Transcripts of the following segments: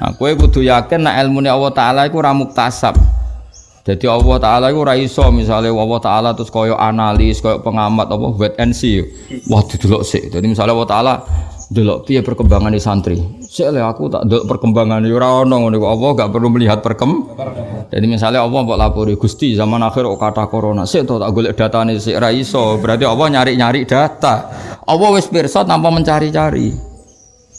Nah, kowe kudu yakin nek ilmune Allah taala iku ora muktasab. Jadi Allah taala iku ora iso misale Allah taala terus koyo analis, koyo pengamat apa wait and see. Wah didelok sik. Jadi misale Allah taala delok perkembangan di santri. Sik aku tak delok perkembangan ora ono ngono Allah gak perlu melihat perkem. Jadi misalnya Allah mbok lapori Gusti zaman akhir kok kata corona. Sik to tak golek datane sik ra iso. Berarti Allah nyari-nyari data. Allah wis pirsa tanpa mencari-cari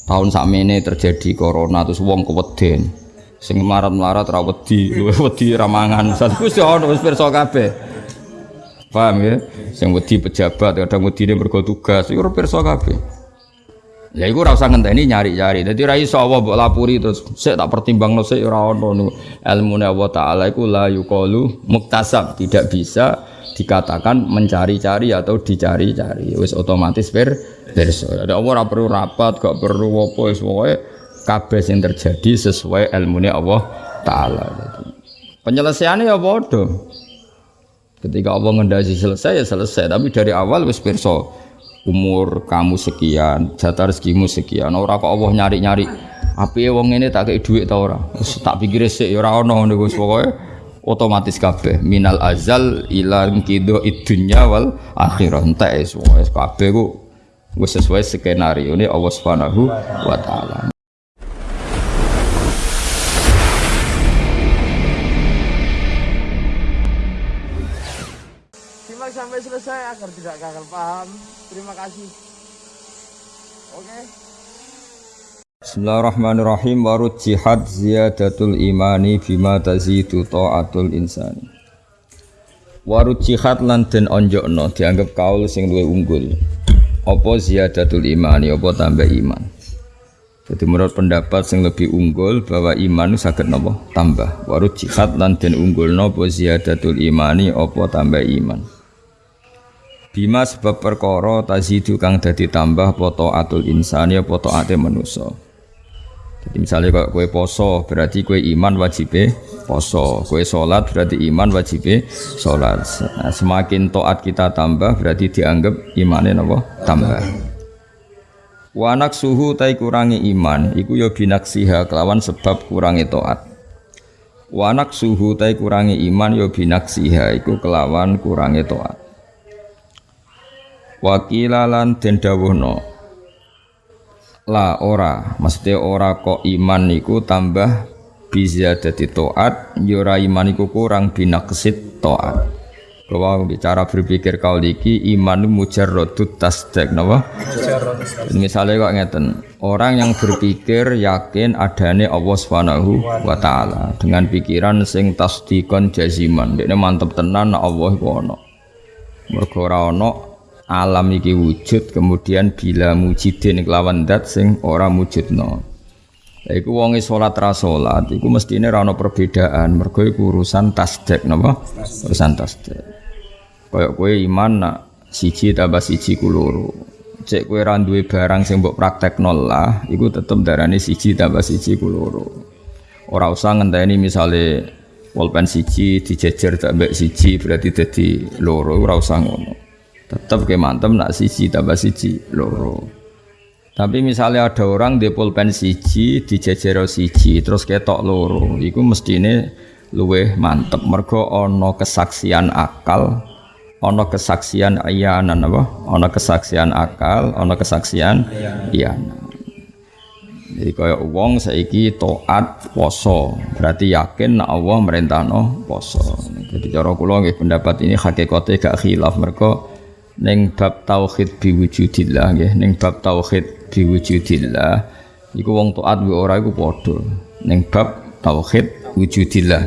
tahun sakmene terjadi corona terus wong keweden. Sing marat-marat ra wedi luwe wedi ramangan satu wis ono wis pirsa kabeh. Paham ya? Sing wedi pejabat kadang wedine mergo tugas iku pirsa kabeh. Ya iku ora usah ngenteni nyari-nyari. Dadi ra iso mbok lapuri terus sik tak pertimbangno sik ora ono ilmune Allah taala iku la yuqalu muktasab, tidak bisa dikatakan mencari-cari atau dicari-cari. Wis otomatis ber berso. Ada Allah ora perlu rapat, gak perlu apa wis pokoke kabeh sing terjadi sesuai ilmune Allah taala. Penyelesaiannya ya bodoh. Ketika Allah ngendasi selesai ya selesai, tapi dari awal wis pirsa umur kamu sekian, jatah rezekimu sekian. Ora kok Allah nyari-nyari api wong ini tak kayak duit tau ora. tak pikir sih ya ora ono ngono pokoke otomatis kabeh minal azal ila kido idunya wal akhirah entek wis kabeh ku Sesuai skenario ini Allah Subhanahu wa taala. Simak sampai selesai agar tidak gagal paham. Terima kasih. Oke. Okay. Bismillahirrahmanirrahim warut jihad ziyadatul imani bima tazidu ta'atul insani Warut jihad lan den onjokno dianggap kaul sing luwih unggul apa ziyadatul imani? Apa tambah iman? Jadi menurut pendapat yang lebih unggul bahwa iman sakit nopo? Tambah. Warut jihad lan den unggul nopo ziyadatul imani? Apa tambah iman? Bima sebab perkara tazidu kang dadi tambah poto atul insani apa taate manusa jadi misalnya kalau kue poso berarti kue iman wajib poso, kue sholat berarti iman wajib sholat. Nah, semakin toat kita tambah berarti dianggap imannya nopo tambah. Wanak suhu tai kurangi iman, iku yo ya binaksiha kelawan sebab kurangi toat. Wanak suhu tai kurangi iman yo ya binaksiha, iku kelawan kurangi toat. Wakilalan den dawuhna la ora. Maksudnya ora kok iman niku tambah bisa jadi toat yura ya iman niku kurang binaksit toat. Kalau bicara berpikir kau liki iman mujarrodut tasdek napa? Misalnya kok ngeten orang yang berpikir yakin adanya Allah Subhanahu wa taala. Dengan pikiran sing tasdikon jaziman. Dia mantep tenan Allah ana mergo alam iki wujud kemudian bila mujidin kelawan dat sing ora wujudno iku wonge salat ra salat iku mestine ra ono perbedaan. Mergo iku urusan tasdek napa? Urusan tasdek. Kaya kowe iman nak siji tambah siji ku loro. Cek kowe ra duwe barang sing mbok praktekno lah iku tetep darane siji tambah siji ku loro. Ora usah ngenteni misale pulpen siji dijejer tambah siji berarti dadi loro ora usah ngono tetap ke mantem nak siji tambah siji loro. Tapi misalnya ada orang di pulpen siji di jejero siji terus ketok loro. Itu mestine luweh mantep. Mergo ono kesaksian akal ono kesaksian iyanan apa? Ono kesaksian akal ono kesaksian iyanan jadi kaya wong saiki toat poso. Berarti yakin nak Allah merintahno poso. Jadi cara kula pendapat ini hakikate gak khilaf. Mergo Neng bab tauhid biwujudillah nggih. Ning bab tauhid biwujudillah iku wong taat wa ora iku padha. Ning bab tauhid wujudillah.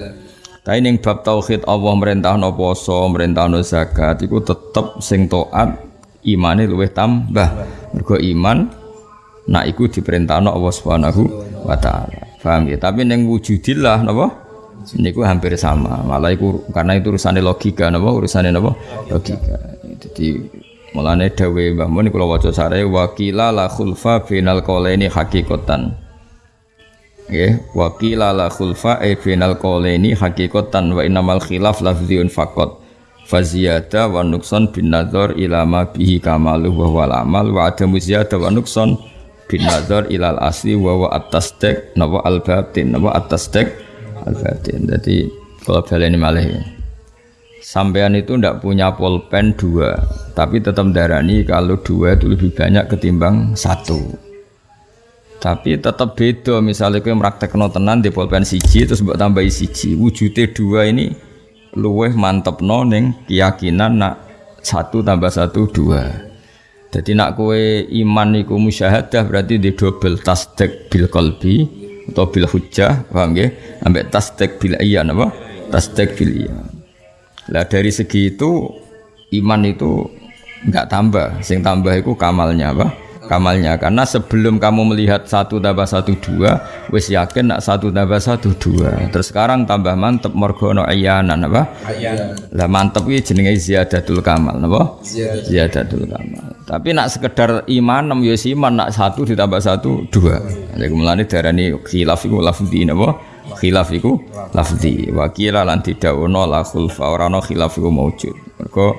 Tapi ning bab tauhid Allah merintahno poso merintahno zakat iku tetep sing taat imane luwih tambah. Mergo iman nak iku diperintahno Allah Subhanahu wa taala. Paham ya tapi ning wujudillah napa? Niku hampir sama. Malah iku karena itu urusannya logika napa? Urusannya napa? Logika jadi mulane dawe Mbah Mun kula waca sare wakila la khulfa final qalaini hakikatan. Nggih, wakila la khulfa e final qalaini hakikatan wa innamal khilaf lafziun faqat. Faziyada wa nukson bin nazar ila ma bihi kamalu wa wal amal wa adamu ziyada wa nukson bin nazar ilal asli wa wa atas tek napa al batin napa atas tek al batin jadi kalau baleni malih sampean itu ndak punya pulpen dua tapi tetap darani kalau dua itu lebih banyak ketimbang satu tapi tetap beda misalnya kau meraktekno tenan di pulpen siji terus buat tambahi siji wujudnya dua ini luweh mantep neng keyakinan nak satu tambah satu dua jadi nak kue iman niku musyahadah berarti di double tasdek bil kolbi atau bil hujjah, paham ya? Ambek tasdek bil iya apa? Tasdek bil iya. Lah dari segi itu iman itu enggak tambah, sing tambah itu kamalnya apa? kamalnya. Karena sebelum kamu melihat satu tambah satu dua wis yakin nak satu tambah satu dua. Terus sekarang tambah mantep morgono ayanan apa? Lah mantep ini jenenge ziyadatul kamal apa? Ziyadatul. Kamal. Tapi nak sekedar iman nem yo iman nak satu ditambah satu dua. Jadi mulane darani khilaf iku lafzi napa khilaf iku lafzi. Wa qila lan ono la khulfa ora ono khilaf maujud mergo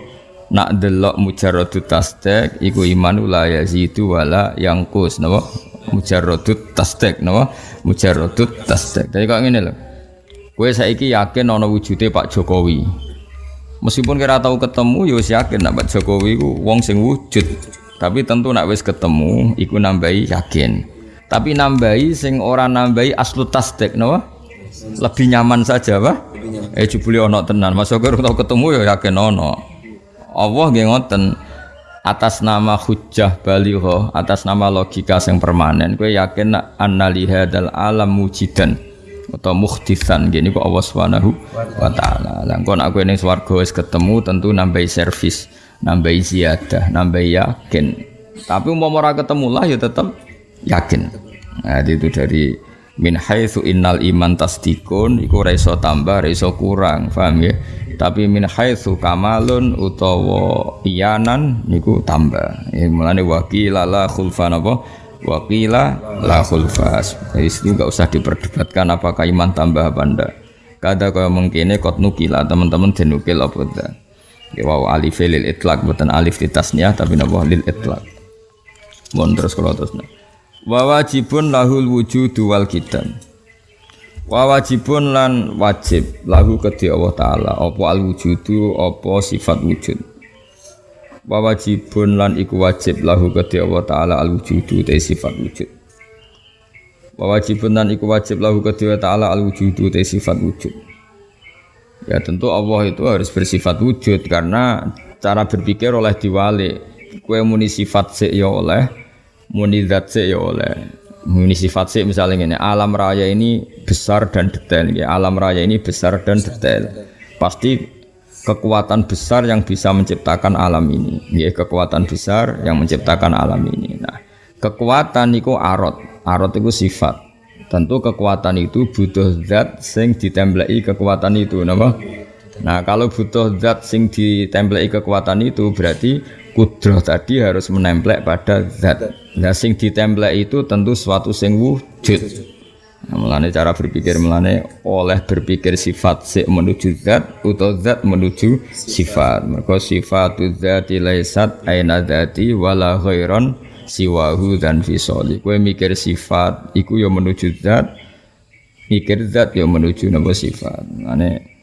nak delok mujarradut tasdek iku iman la yazidu wala yangkus napa? Mujarradut tasdek napa? Mujarradut tasdek. Dadi kok ngene lho. Kowe saiki yakin ana wujude Pak Jokowi? Meskipun kira tahu ketemu ya yakin nak Pak Jokowi iku wong sing wujud. Tapi tentu nak wis ketemu iku nambahi yakin. Tapi nambahi sing ora nambahi aslu tasdek napa lebih nyaman saja Pak eh jebule ana tenan masuk tau ketemu ya yakin ana Allah nggih ngoten atas nama hujjah baligho atas nama logika yang permanen kowe yakin nak annali hadzal alam mujidan atau mukhtisan gini kok Allah Subhanahu wa taala. Lah engko aku ning swarga wis ketemu tentu nambahi servis, nambahi ziyadah, nambahi yakin. Tapi umpama ora ketemu lah ya tetap yakin. Nah, itu dari min haitsu innal iman tasdikun iku ora tambah, ora kurang, paham ya? tapi min haitsu kamalun utawa iyanan niku tambah. Ya, mulane wakila la khulfa napa? Wakila la khulfas itu enggak usah diperdebatkan apakah iman tambah apa ndak. Kada kaya mengkene kot nukila teman-teman denukil apa ndak. Ya wow alif lil itlaq bukan alif di tasniah tapi napa? Lil itlaq. Mon terus kalau terus wa wajibun lahul wujudu wal kitab. Wa wajibun lan wajib lahu kedhi Allah taala. Apa al wujudu apa sifat wujud. Wa wajibun lan iku wajib lahu kedhi Allah taala al wujudu te sifat wujud. Wa wajibun lan iku wajib lahu kedhi Allah taala al wujudu te sifat wujud. Ya tentu Allah itu harus bersifat wujud karena cara berpikir oleh diwali kue muni sifat sik ya oleh muni zat sik ya oleh. Ini sifat sih misalnya ini alam raya ini besar dan detail. Ya alam raya ini besar dan detail. Pasti kekuatan besar yang bisa menciptakan alam ini. Ya kekuatan besar yang menciptakan alam ini. Nah kekuatan itu arot. Arot itu sifat. Tentu kekuatan itu butuh zat sing ditemblei kekuatan itu nama nah kalau butuh zat sing ditemblei kekuatan itu berarti kudroh tadi harus menemplek pada zat. Nah sing ditemplek itu tentu suatu sing wujud. Nah, melane cara berpikir melane oleh berpikir sifat si menuju zat atau zat menuju sifat. Mereka sifat zati laisat aina zati wala ghairon siwahu dan fisoli. Kue mikir sifat, iku yo menuju zat, mikir zat yo menuju nama sifat. Melane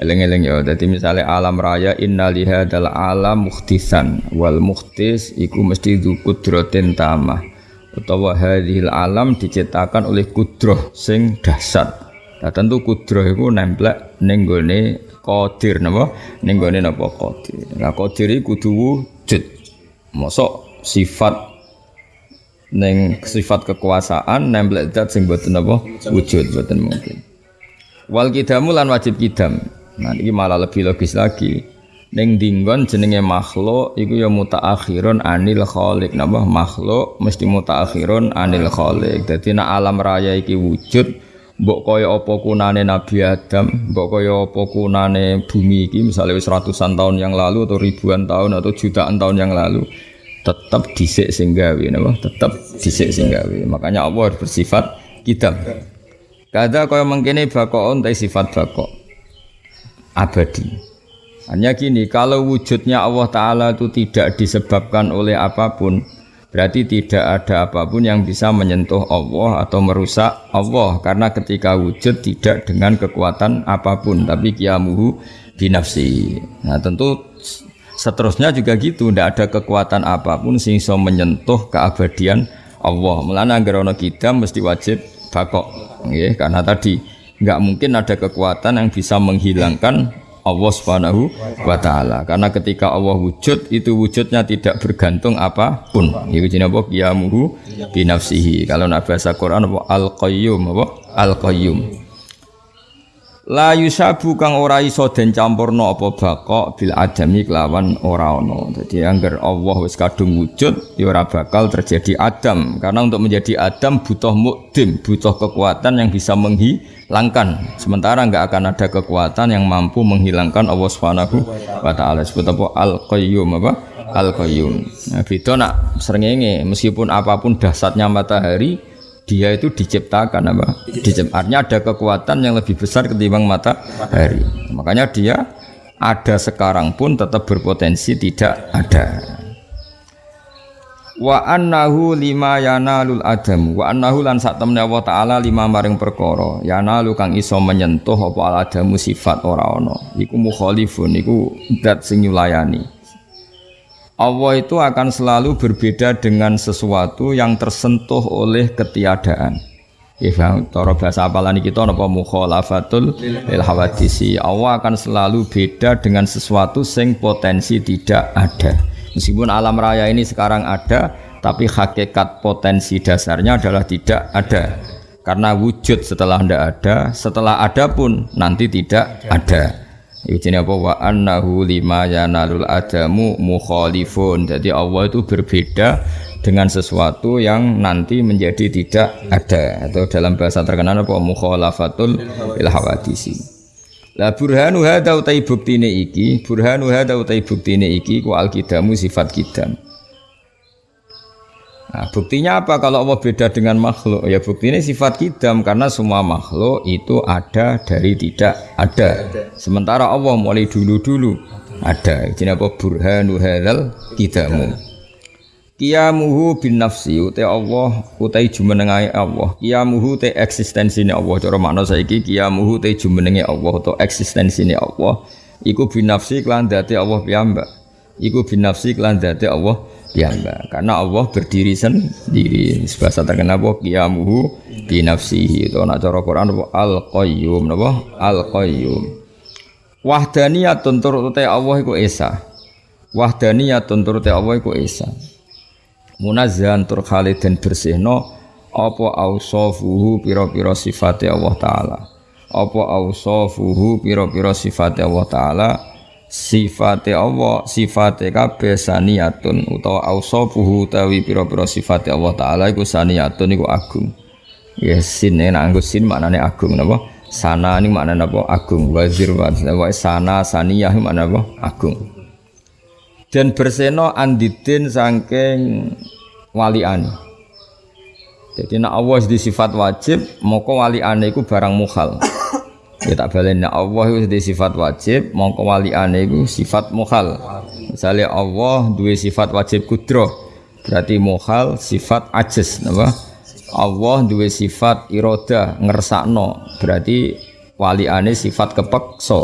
Eleng-eleng ya. Jadi misalnya alam raya inna lihadal alam mukhtisan wal mukhtis iku mesti du kudrotin tamah. Utawa hadhil alam diciptakan oleh kudroh sing dahsyat. Nah tentu kudroh itu nemplek ning gone qadir napa? Ning napa qadir. Nah qadir iku kudu wujud. Mosok sifat neng sifat kekuasaan nemplek zat sing boten apa wujud boten mungkin. Wal kidamu lan wajib kidam. Nah ini malah lebih logis lagi. Neng dinggon jenenge makhluk iku ya mutaakhirun anil khaliq. Napa makhluk mesti mutaakhirun anil khaliq. Dadi nek alam raya iki wujud mbok kaya apa kunane Nabi Adam, mbok kaya apa kunane bumi iki misalnya wis ratusan tahun yang lalu atau ribuan tahun atau jutaan tahun yang lalu tetap disik sing gawe napa tetap disik sing gawe. Makanya Allah bersifat kitab. Kada kaya mengkene bakon sifat bakok abadi. Hanya gini, kalau wujudnya Allah Ta'ala itu tidak disebabkan oleh apa pun, Berarti tidak ada apa pun yang bisa menyentuh Allah atau merusak Allah karena ketika wujud tidak dengan kekuatan apa pun tapi kiamuhu binafsi. Nah, tentu seterusnya juga gitu, tidak ada kekuatan apa pun iso menyentuh keabadian Allah. Mulane anggere ana kita mesti wajib bakok. Nggih, karena tadi nggak mungkin ada kekuatan yang bisa menghilangkan Allah Subhanahu wa taala. Karena ketika Allah wujud itu wujudnya tidak bergantung apa pun. Iku jenenge apa? Qiyamuhu binafsihi. Kalau nak bahasa Quran apa al-qayyum apa? Al-qayyum. La yusabu kang ora iso den campurno apa bakok bil adami kelawan ora ono. Jadi angger Allah wis kadung wujud ya ora bakal terjadi adam. Karena untuk menjadi adam butuh mukdim, butuh kekuatan yang bisa menghilangkan. Sementara enggak akan ada kekuatan yang mampu menghilangkan Allah Subhanahu wa taala. Sebut apa al qayyum apa? Al qayyum. Nah, beda srengenge meskipun apa pun dahsyatnya matahari dia itu diciptakan apa? Diciptakan. Artinya ada kekuatan yang lebih besar ketimbang matahari. Makanya dia ada sekarang pun tetap berpotensi tidak ada. Wa annahu lima yanalul adam wa annahu lan sak temne Allah taala lima maring perkara yanalu kang iso menyentuh apa al adamu sifat ora ana iku mukhalifun iku zat sing nyulayani Allah itu akan selalu berbeda dengan sesuatu yang tersentuh oleh ketiadaan. Ya, cara bahasa apalan kita napa mukhalafatul lil hawadisi. Allah akan selalu beda dengan sesuatu sing potensi tidak ada. Meskipun alam raya ini sekarang ada, tapi hakikat potensi dasarnya adalah tidak ada. Karena wujud setelah tidak ada, setelah ada pun nanti tidak ada. Iku apa wa annahu lima yanalul adamu mukhalifun. Jadi Allah itu berbeda dengan sesuatu yang nanti menjadi tidak ada atau dalam bahasa terkenal apa mukhalafatul il hawadisi. La burhanu hadza utai buktine iki, burhanu hadza utai buktine iki ku alkidamu sifat kidam. Nah, buktinya apa kalau Allah beda dengan makhluk? Ya buktinya sifat kidam karena semua makhluk itu ada dari tidak ada. Sementara Allah mulai dulu-dulu ada. Jadi apa burhanu hadzal kidamu. Kiamuhu bin nafsi utai Allah utai jumenengai Allah. Kiamuhu te eksistensinya Allah. Cara makna saiki kiamuhu te jumenenge Allah atau eksistensinya Allah. Iku bin nafsi kelan dati Allah piyambak. Iku bin nafsi kelan dati Allah piyambak karena Allah berdiri sendiri. Bahasa terkenal apa? Qiyamuhu bi nafsihi. Itu nak cara Quran al qayyum napa al qayyum wahdaniyatun turute Allah iku esa. Wahdaniyatun turute Allah iku esa. Munazzahan tur khalidin bersihno. Apa ausafuhu pira-pira sifate Allah taala? Apa ausafuhu pira-pira sifate Allah taala sifate Allah sifate kabeh saniyatun utawa ausafuhu tawi pira-pira sifate Allah taala iku saniyatun iku agung. Ya sin nek nganggo sin maknane agung napa? Sana ini maknane apa agung. Wazir wa sana saniyah maknane apa agung. Dan berseno andidin saking walian. Jadi nak Allah di sifat wajib moko waliane iku barang mukhal Ya tak balen Allah itu di sifat wajib, mongko waliane iku sifat mukhal. Misalnya Allah dua sifat wajib kudro, berarti mukhal sifat ajiz, napa? Allah dua sifat iroda ngersakno, berarti waliane sifat kepeksa.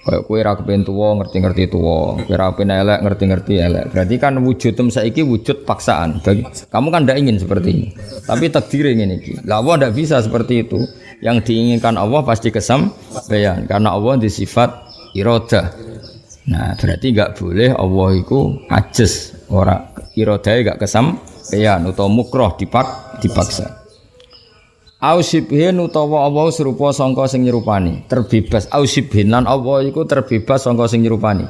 Kayak kue ra kepen ngerti-ngerti tuwa, kue ra elek ngerti-ngerti elek. Berarti kan wujud tem saiki wujud paksaan. Kamu kan tidak ingin seperti ini. Tapi takdir ingin ini. Lah Allah tidak bisa seperti itu. Yang diinginkan Allah pasti kesampaian karena Allah di sifat iroda. Nah, berarti nggak boleh Allah itu ajes ora iroda nggak kesampaian atau mukroh dipak dipaksa. Ausibhin utawa Allah serupa sangka sing nyerupani, terbebas. Ausibhin lan Allah iku terbebas sangka sing nyerupani.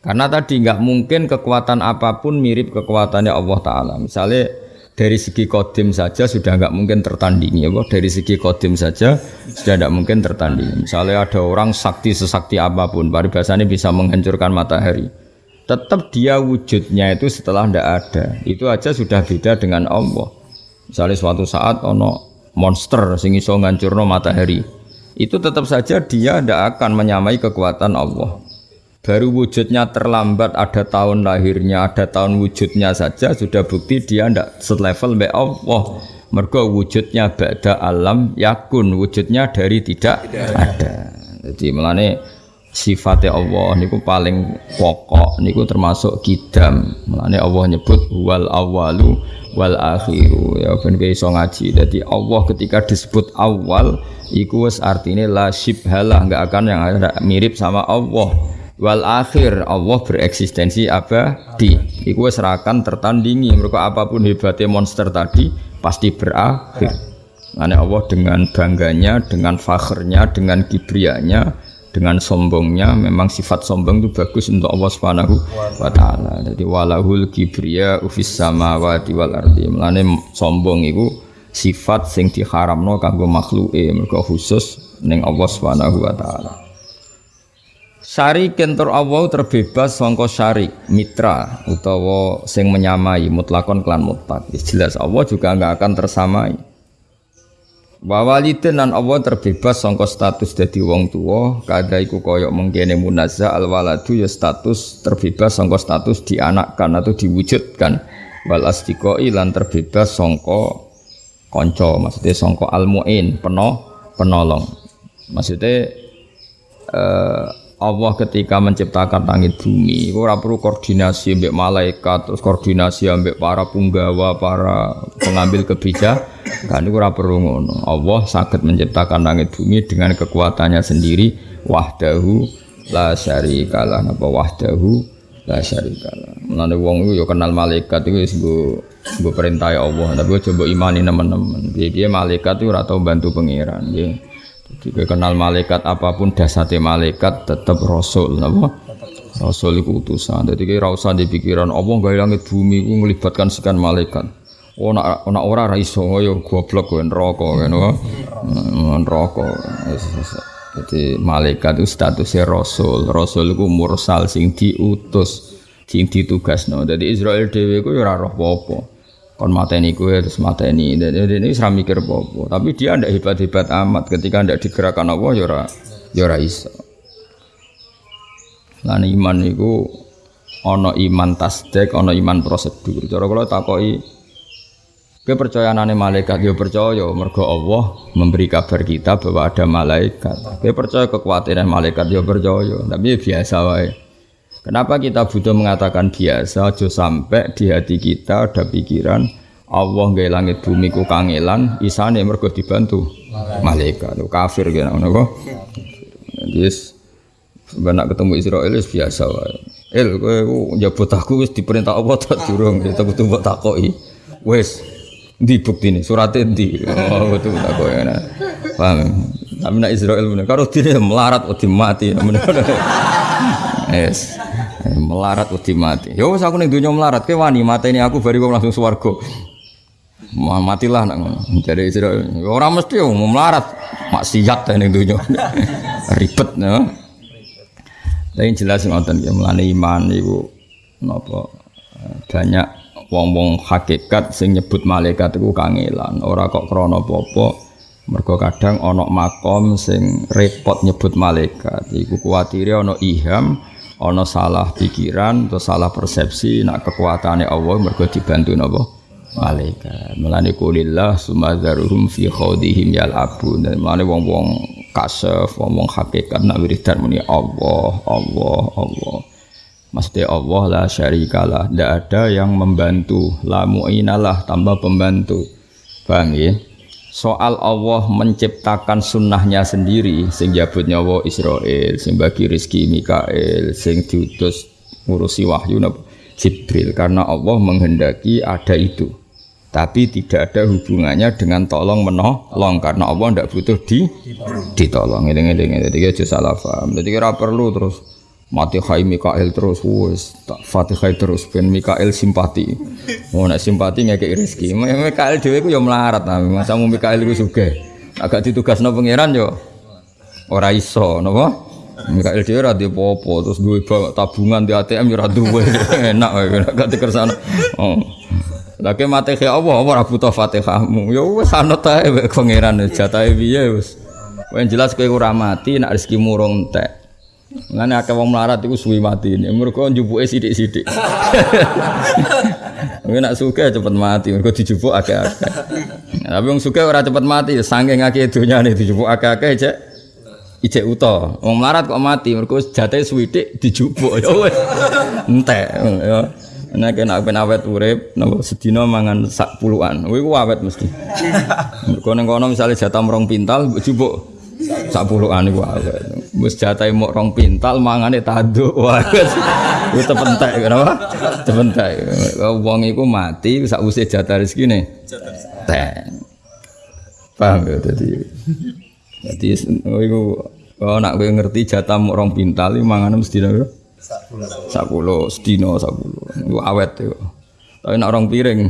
Karena tadi nggak mungkin kekuatan apa pun mirip kekuatannya Allah Taala. Misalnya dari segi kodim saja sudah nggak mungkin tertandingi, ya Dari segi kodim saja sudah tidak mungkin tertandingi. Misalnya ada orang sakti sesakti apa pun, paribasanya bisa menghancurkan matahari. Tetap dia wujudnya itu setelah tidak ada. Itu aja sudah beda dengan Allah. Misalnya suatu saat ono monster sing iso ngancurno matahari itu tetap saja dia tidak akan menyamai kekuatan Allah baru wujudnya terlambat ada tahun lahirnya ada tahun wujudnya saja sudah bukti dia ndak selevel mbek Allah. Mergo wujudnya ba'da alam yakun wujudnya dari tidak, ada. Jadi melane sifatnya Allah niku paling pokok niku termasuk kidam. Melane Allah nyebut wal awalu wal akhiru. Ya ben iso ngaji. Jadi Allah ketika disebut awal iku wis artinya la syibhalah enggak akan yang mirip sama Allah wal akhir Allah bereksistensi abadi iku wis rakan tertandingi mereka apa pun hebatnya monster tadi pasti berakhir Ane Allah dengan bangganya, dengan fakhrnya, dengan kibrianya, dengan sombongnya memang sifat sombong itu bagus untuk Allah Subhanahu wa taala. Jadi walahul kibriya ufis samawati wal ardi. Mulane sombong itu sifat sing diharamno kanggo makhluke mergo khusus ning Allah Subhanahu wa taala. Syari kentor Allah terbebas sangka syarik mitra utawa sing menyamai mutlakon klan mutlak. Jelas Allah juga nggak akan tersamai. Wa walidin lan Allah terbebas sangka status dadi wong tua, kada iku koyok mengkene munazza al waladu ya status terbebas sangka status dianakkan atau diwujudkan. Wal astiqoi lan terbebas sangka kanca, maksudnya sangka al muin, peno penolong. Maksudnya eh, Allah ketika menciptakan langit bumi, ora perlu koordinasi ambek malaikat, terus koordinasi ambek para punggawa, para pengambil kebijakan, itu ora perlu ngono. Allah sakit menciptakan langit bumi dengan kekuatannya sendiri, wahdahu la syarikalah, napa wahdahu la syarikalah. Mulane wong iku ya kenal malaikat iku wis nggo perintah Allah, tapi coba imani teman-teman. Piye malaikat itu ora tau bantu pangeran, nggih. Jika kenal malaikat apa pun dasarnya malaikat tetap rasul napa? Rasul itu utusan. Jadi kira usah di pikiran Allah gak langit bumi ku melibatkan sekian malaikat. Oh nak nak ora ra iso yo goblok kowe neraka kan neraka. Jadi malaikat itu statusnya rasul. Rasul itu mursal sing diutus, sing ditugasno. Jadi Israel dhewe ku yo ora roh kon mateni kue terus mateni. Dan ini serah mikir popo tapi dia ndak hebat hebat amat. Ketika ndak digerakkan Allah yora yora iso. Lan iman itu ono iman tasdek ono iman prosedur. Cara kalau takoi kepercayaanane malaikat yo percaya mergo Allah memberi kabar kita bahwa ada malaikat. Kita percaya kekuatan malaikat yo percaya. Tapi biasa wae Kenapa kita butuh mengatakan biasa, aja sampai di hati kita ada pikiran Allah nggak langit bumi ku kangelan, isane mergo dibantu malaikat. Kafir gitu, napa? Yes, benak ketemu Israel biasa wae. El kowe njabut aku wis diperintah Allah tak durung, kita butuh mbok takoki. Wis di bukti ini suratnya di oh betul takoki. Paham? Tapi nak Israel bener, karo dine melarat wedi mati. Yes. Melarat wedi mati. Ya aku ning donya melarat, kowe wani mateni aku kok langsung swarga. Matilah nak ngono. Jadi ora mesti mau melarat, maksiat ning donya. Ribet no. Tapi jelas ngoten ya melane iman iku napa banyak wong-wong hakikat sing nyebut malaikat iku kangelan, ora kok krana apa-apa. Mergo kadang ana makom sing repot nyebut malaikat. Iku kuwatire ana iham, ana salah pikiran atau salah persepsi nak kekuatannya Allah mergo dibantu napa? Malaikat. Melane kulillah sumadzaruhum fi khawdihim yal'abun dan melane wong-wong kasef wong-wong hakikat nak wiridan muni Allah Allah Allah. Maksudnya Allah la syarikalah Tidak ada yang membantu. La mu'inalah tambah pembantu. Paham ya? Soal Allah menciptakan sunnahnya sendiri sing jabut nyawa Israel sing bagi rizki Mikael sing diutus ngurusi wahyu Jibril. Karena Allah menghendaki ada itu. Tapi tidak ada hubungannya dengan tolong menolong karena Allah tidak butuh di ditolong. Ini ini jadi aja salah paham. Jadi kira perlu terus mati hai Mikael terus wes tak Fatihah terus ben Mikael simpati. Mau nak simpati ngekek rezeki. Mikael dewe ku yo melarat nah masa mau Mikael ku suge agak ditugas no pangeran yo. Ora iso napa? Mikael dhewe ora popo terus duwe tabungan di ATM yo ora duwe. Enak gak dikersana oh. Mati ke Allah ora butuh Fatihahmu? Yo wes anut ae pangeran jatahe piye wes yang jelas kowe ora mati nak rezekimu entek Ngene akeh wong melarat iku suwi mati. Mergo njupuke sithik-sithik. Mungkin nak suka cepet mati, mergo dijupuk akeh-akeh. Tapi wong suka ora cepet mati, saking akeh donyane dijupuk akeh-akeh cek ijek uta. Wong melarat kok mati, mergo jate suwidik dijupuk. Ya wis. Entek ya. Nek kena ben awet urip, napa sedina mangan sak puluhan. Kuwi ku awet mesti. Mergo ning kono misale jatah rong pintal jupuk sak puluhan iku awet. Wis jatahe mok rong pintal mangane tanduk. Wah, itu tepentek kenapa? Tepentek. Wong iku mati sak usih jatah rezekine. Teh. Paham ya dadi. Dadi iku oh nak kowe ngerti jatah mok rong pintal iki mangane mesti piro? Sakulo sedino sakulo. Iku awet yo. Tapi nak orang piring.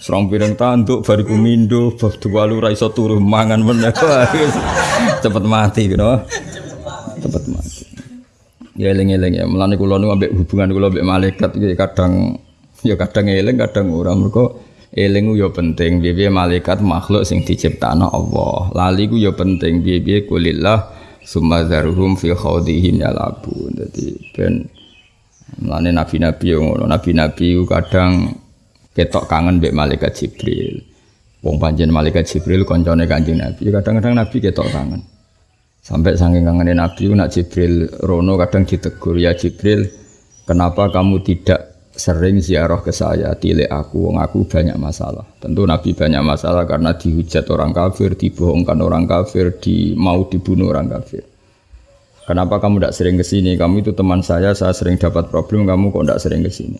Serong piring tanduk bariku mindo bab dua lu ra iso turu mangan meneh. Cepet mati gitu. Cepet mati. Ya eling-eling ya. Mulane kula nu ambek hubungan kula ambek malaikat iki kadang ya kadang eling kadang ora mergo eling ku ya penting piye malaikat makhluk sing diciptakno Allah. Lali ku ya penting piye-piye kulillah summa zaruhum fi khawdihim yalabun dadi ben mlane nabi-nabi yo ngono nabi-nabi kadang ketok kangen mbek malaikat Jibril wong panjen malaikat Jibril koncone Kanjeng Nabi kadang-kadang nabi ketok kangen sampai saking kangen nabi nak Jibril rono kadang ditegur ya Jibril kenapa kamu tidak sering ziarah ke saya, tilek aku, wong aku banyak masalah. Tentu Nabi banyak masalah karena dihujat orang kafir, dibohongkan orang kafir, di mau dibunuh orang kafir. Kenapa kamu tidak sering ke sini? Kamu itu teman saya, saya sering dapat problem, kamu kok tidak sering ke sini?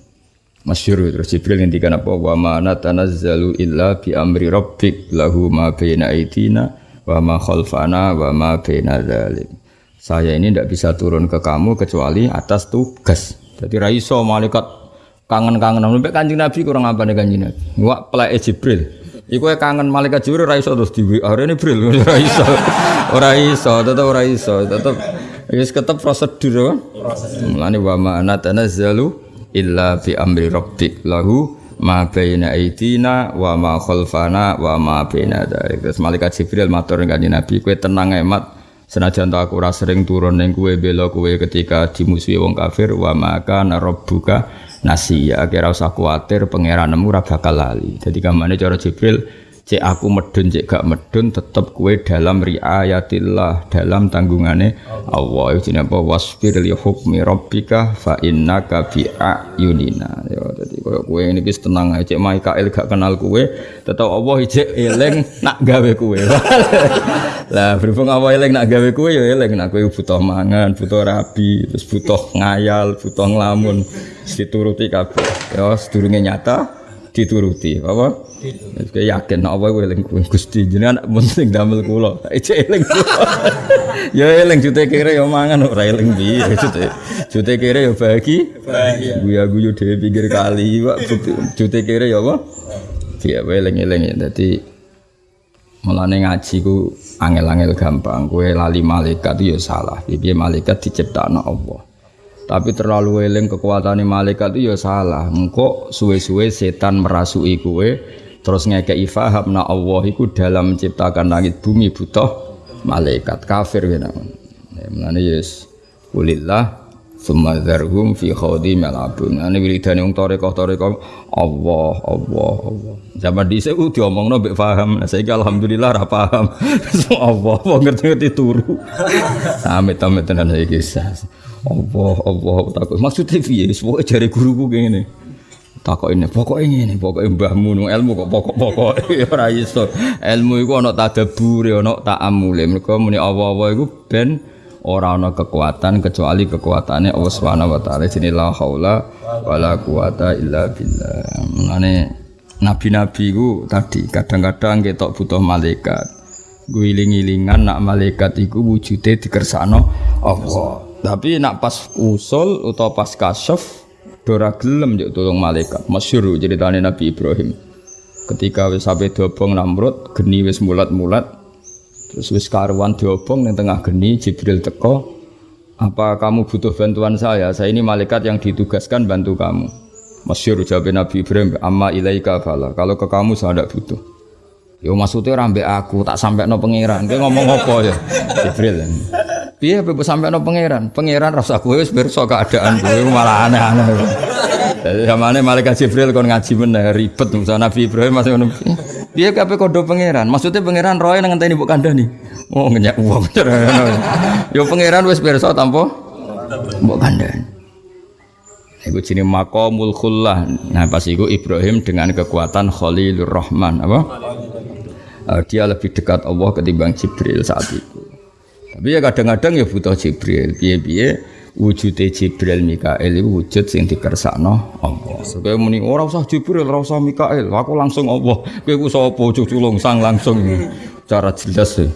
Masyur terus Jibril ngendikan apa wa ma natanazzalu illa bi amri rabbik lahu ma baina aidina wa ma khalfana wa ma baina dzalik. Saya ini tidak bisa turun ke kamu kecuali atas tugas. Jadi raiso malaikat kangen-kangen sampai kanjeng Nabi kurang apa nih kanjeng Nabi. Wah pelai Jibril. Iku kangen malaikat Jibril ra iso terus di WA ini Jibril ora iso. Ora iso, tetep ora iso, tetep wis ketep prosedur kan. Mulane wa ma natanazzalu illa bi amri rabbik lahu ma baina aidina wa ma khalfana wa ma baina dzalik. Terus malaikat Jibril matur kanjeng Nabi, kowe tenang emat senajan tak aku ora sering turun ning kowe bela kowe ketika dimusuhi wong kafir wa maka rabbuka nasiya kira usah kuatir pangeranmu ora bakal lali. Jadi kamane cara Jibril cek aku medun cek gak medun tetep kue dalam riayatillah dalam tanggungane Allah. Itu apa? Wasfir li hukmi rabbika fa innaka bi ayunina. Ya dadi koyo kowe ini wis tenang ae. Cek Mikael gak kenal kue tetep Allah cek eling nak gawe kue. Lah berhubung Allah eling nak gawe kue ya eling. Nak kue butuh mangan butuh rabi terus butuh ngayal butuh ngelamun dituruti kabeh. Ya sedurunge nyata dituruti apa Kayak yakin apa kowe eling Gusti jenengan penting damel kula. Ece eling. Ya eling jute kere ya mangan ora eling piye jute. Jute kere ya bagi. Guya guyu dhewe pinggir kali Pak jute kere ya apa? Iya eling-eling ya dadi mulane ngaji ku angel-angel gampang. Kowe lali malaikat ya salah. Piye malaikat diciptakno Allah. Tapi terlalu eling kekuatan malaikat itu ya salah. Engkau suwe-suwe setan merasui kue terus ngekei faham na Allah itu dalam menciptakan langit bumi butuh malaikat kafir gitu. Ya, yes kulillah summa dzarhum fi khawdi malabun. Ane wiridane wong toreko-toreko Allah Allah Allah. Zaman dhisik ku diomongno mbek paham. Nah saiki alhamdulillah ra paham. Allah apa ngerti-ngerti turu. Amit-amit tenan saiki. Allah Allah takut. Maksudnya piye? Pokoke jare guruku ngene takok ini pokok ini pokok mbahmu nu ilmu kok pokok pokok ora iso ilmu iku ana tadabbur ana ta'amule mergo muni apa-apa iku ben ora ana kekuatan kecuali kekuatannya Allah Subhanahu wa taala jenenge la haula wala quwata illa billah mane nabi-nabi ku tadi kadang-kadang ketok butuh malaikat guling-gilingan nak malaikat iku wujude dikersakno Allah tapi nak pas usul atau pas kasyaf Dora gelem juk tolong malaikat. Masyhur ceritane Nabi Ibrahim. Ketika wis sampe diobong Namrud, geni wis mulat-mulat. Terus wis karuan diobong ning tengah geni Jibril teko. Apa kamu butuh bantuan saya? Saya ini malaikat yang ditugaskan bantu kamu. Masyhur jawab Nabi Ibrahim, "Amma ilaika fala." Kalau ke kamu saya tidak butuh. Yo maksudnya rambe aku tak sampai no pangeran. Dia ngomong apa ya? Jibril. Piye apa sampai no pangeran? Pangeran rasa kowe wis pirsa keadaan kowe malah aneh-aneh. Jadi zamane malaikat Jibril kon ngaji meneh ribet musa Nabi Ibrahim masih ngono. Piye kabeh kodo pangeran? Maksudnya pangeran roe nang ngenteni mbok kandhani. Oh ngenyak uang. Yo pangeran wis pirsa tanpa mbok kandhani. Iku jenenge maqamul khullah. Nah pas iku Ibrahim dengan kekuatan Khalilur Rahman apa? Eh, dia lebih dekat Allah ketimbang Jibril saat itu. Tapi ya kadang-kadang ya butuh Jibril. Piye-piye wujude Jibril Mikael itu wujud sing dikersakno Allah. Supaya muni ora usah Jibril, ora usah Mikael, aku langsung Allah. Kowe ku sapa culung sang langsung cara jelas ya.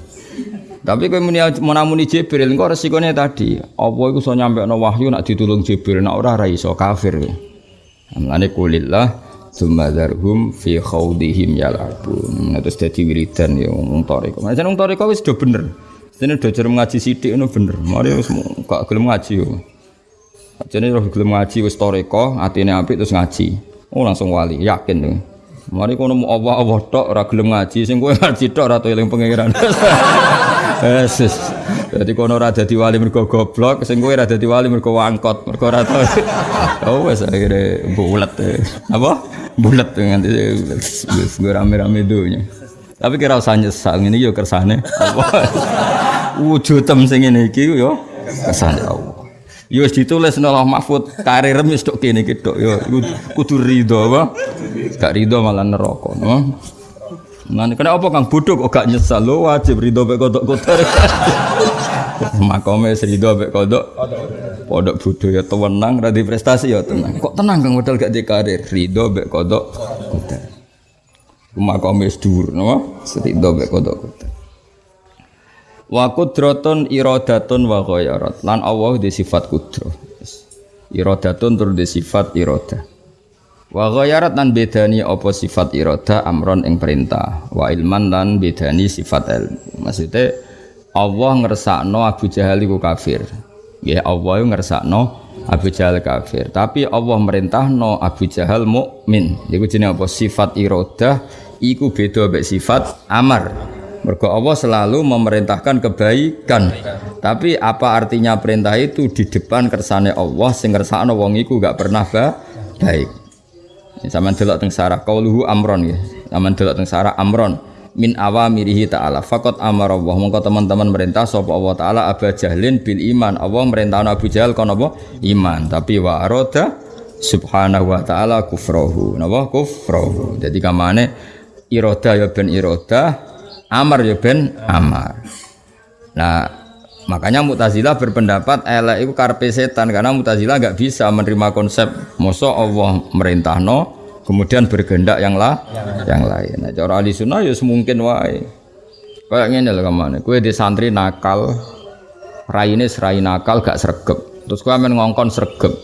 Tapi kowe muni menamuni Jibril engko resikone tadi, apa iku iso nyampekno wahyu nak ditulung Jibril, nak ora ora iso kafir. Mulane kulillah summa dzarhum fi khawdihim yalabun. Nah, terus dadi wiridan ya wong toriko. Macam wong toriko wis bener. Sini udah jarang ngaji sidik itu bener. Mari wis gak gelem ngaji yo. Jadi roh gelem ngaji wis toriko, atine apik terus ngaji. Oh langsung wali, yakin tuh. Mari kono mau Allah Allah tok ora gelem ngaji, sing kowe ngaji tok ora eling pangeran. Yesus. Jadi kono ora dadi wali mergo goblok, sing kowe ora dadi wali mergo wangkot, mergo ora tau. Oh wis akhire bulet. Apa? Bulet nganti wis gue rame-rame dunya. Tapi kira usah nyesal ngene yo kersane. Apa? Wujudem sing ngene iki yo kersane Allah. Yo wis ditulis nang Allah Mahfud, karir wis tok kene iki yo kudu ridho apa? Gak ridho malah neraka, no? Nah, kena apa kang bodoh kok gak nyesal lo wajib ridho mek kodok kotor. Makome ridho mek kodok. Podok bodoh ya tenang, ra prestasi ya tenang. Kok tenang kang modal gak di karir, ridho mek kodok kotor. Makome dhuwur, no? Ridho mek kodok. Wa kudratun iradatun wa ghayarat. Lan Allah di sifat kudrah. Iradatun tur di sifat iradah. Wa ghayarat lan bedani apa sifat irada amron ing perintah. Wa ilman lan bedani sifat ilmu. Maksudnya Allah ngersakno Abu Jahal iku kafir. Ya Allah ngersakno Abu Jahal kafir. Tapi Allah merintahno Abu Jahal mukmin. Iku jenenge apa sifat irada iku beda mek sifat amar. Mergo Allah selalu memerintahkan kebaikan. Tapi apa artinya perintah itu di depan kersane Allah sing ngersakno wong iku gak pernah ba baik. Sama delok teng sarah qauluhu amron ya. Sama delok teng sarah amron min awamirihi ta'ala. Fakot amar Allah. Mongko teman-teman merintah sapa Allah taala Abu Jahlin bil iman. Allah merintahno Abu Jahal kon apa? Iman. Tapi wa arada subhanahu wa ta'ala kufrahu. Napa kufrahu. Jadi kamane iroda ya ben iroda, amar ya ben amar. Nah, makanya Mu'tazilah berpendapat elek itu karpe setan karena Mu'tazilah nggak bisa menerima konsep mosok Allah merintahno kemudian bergendak yang lah yang lain. Nah, cara ahli sunnah ya semungkin wae. Kayak ngene lho ke mana? Kue di santri nakal, raine serai nakal gak sregep. Terus kue men ngongkon sregep.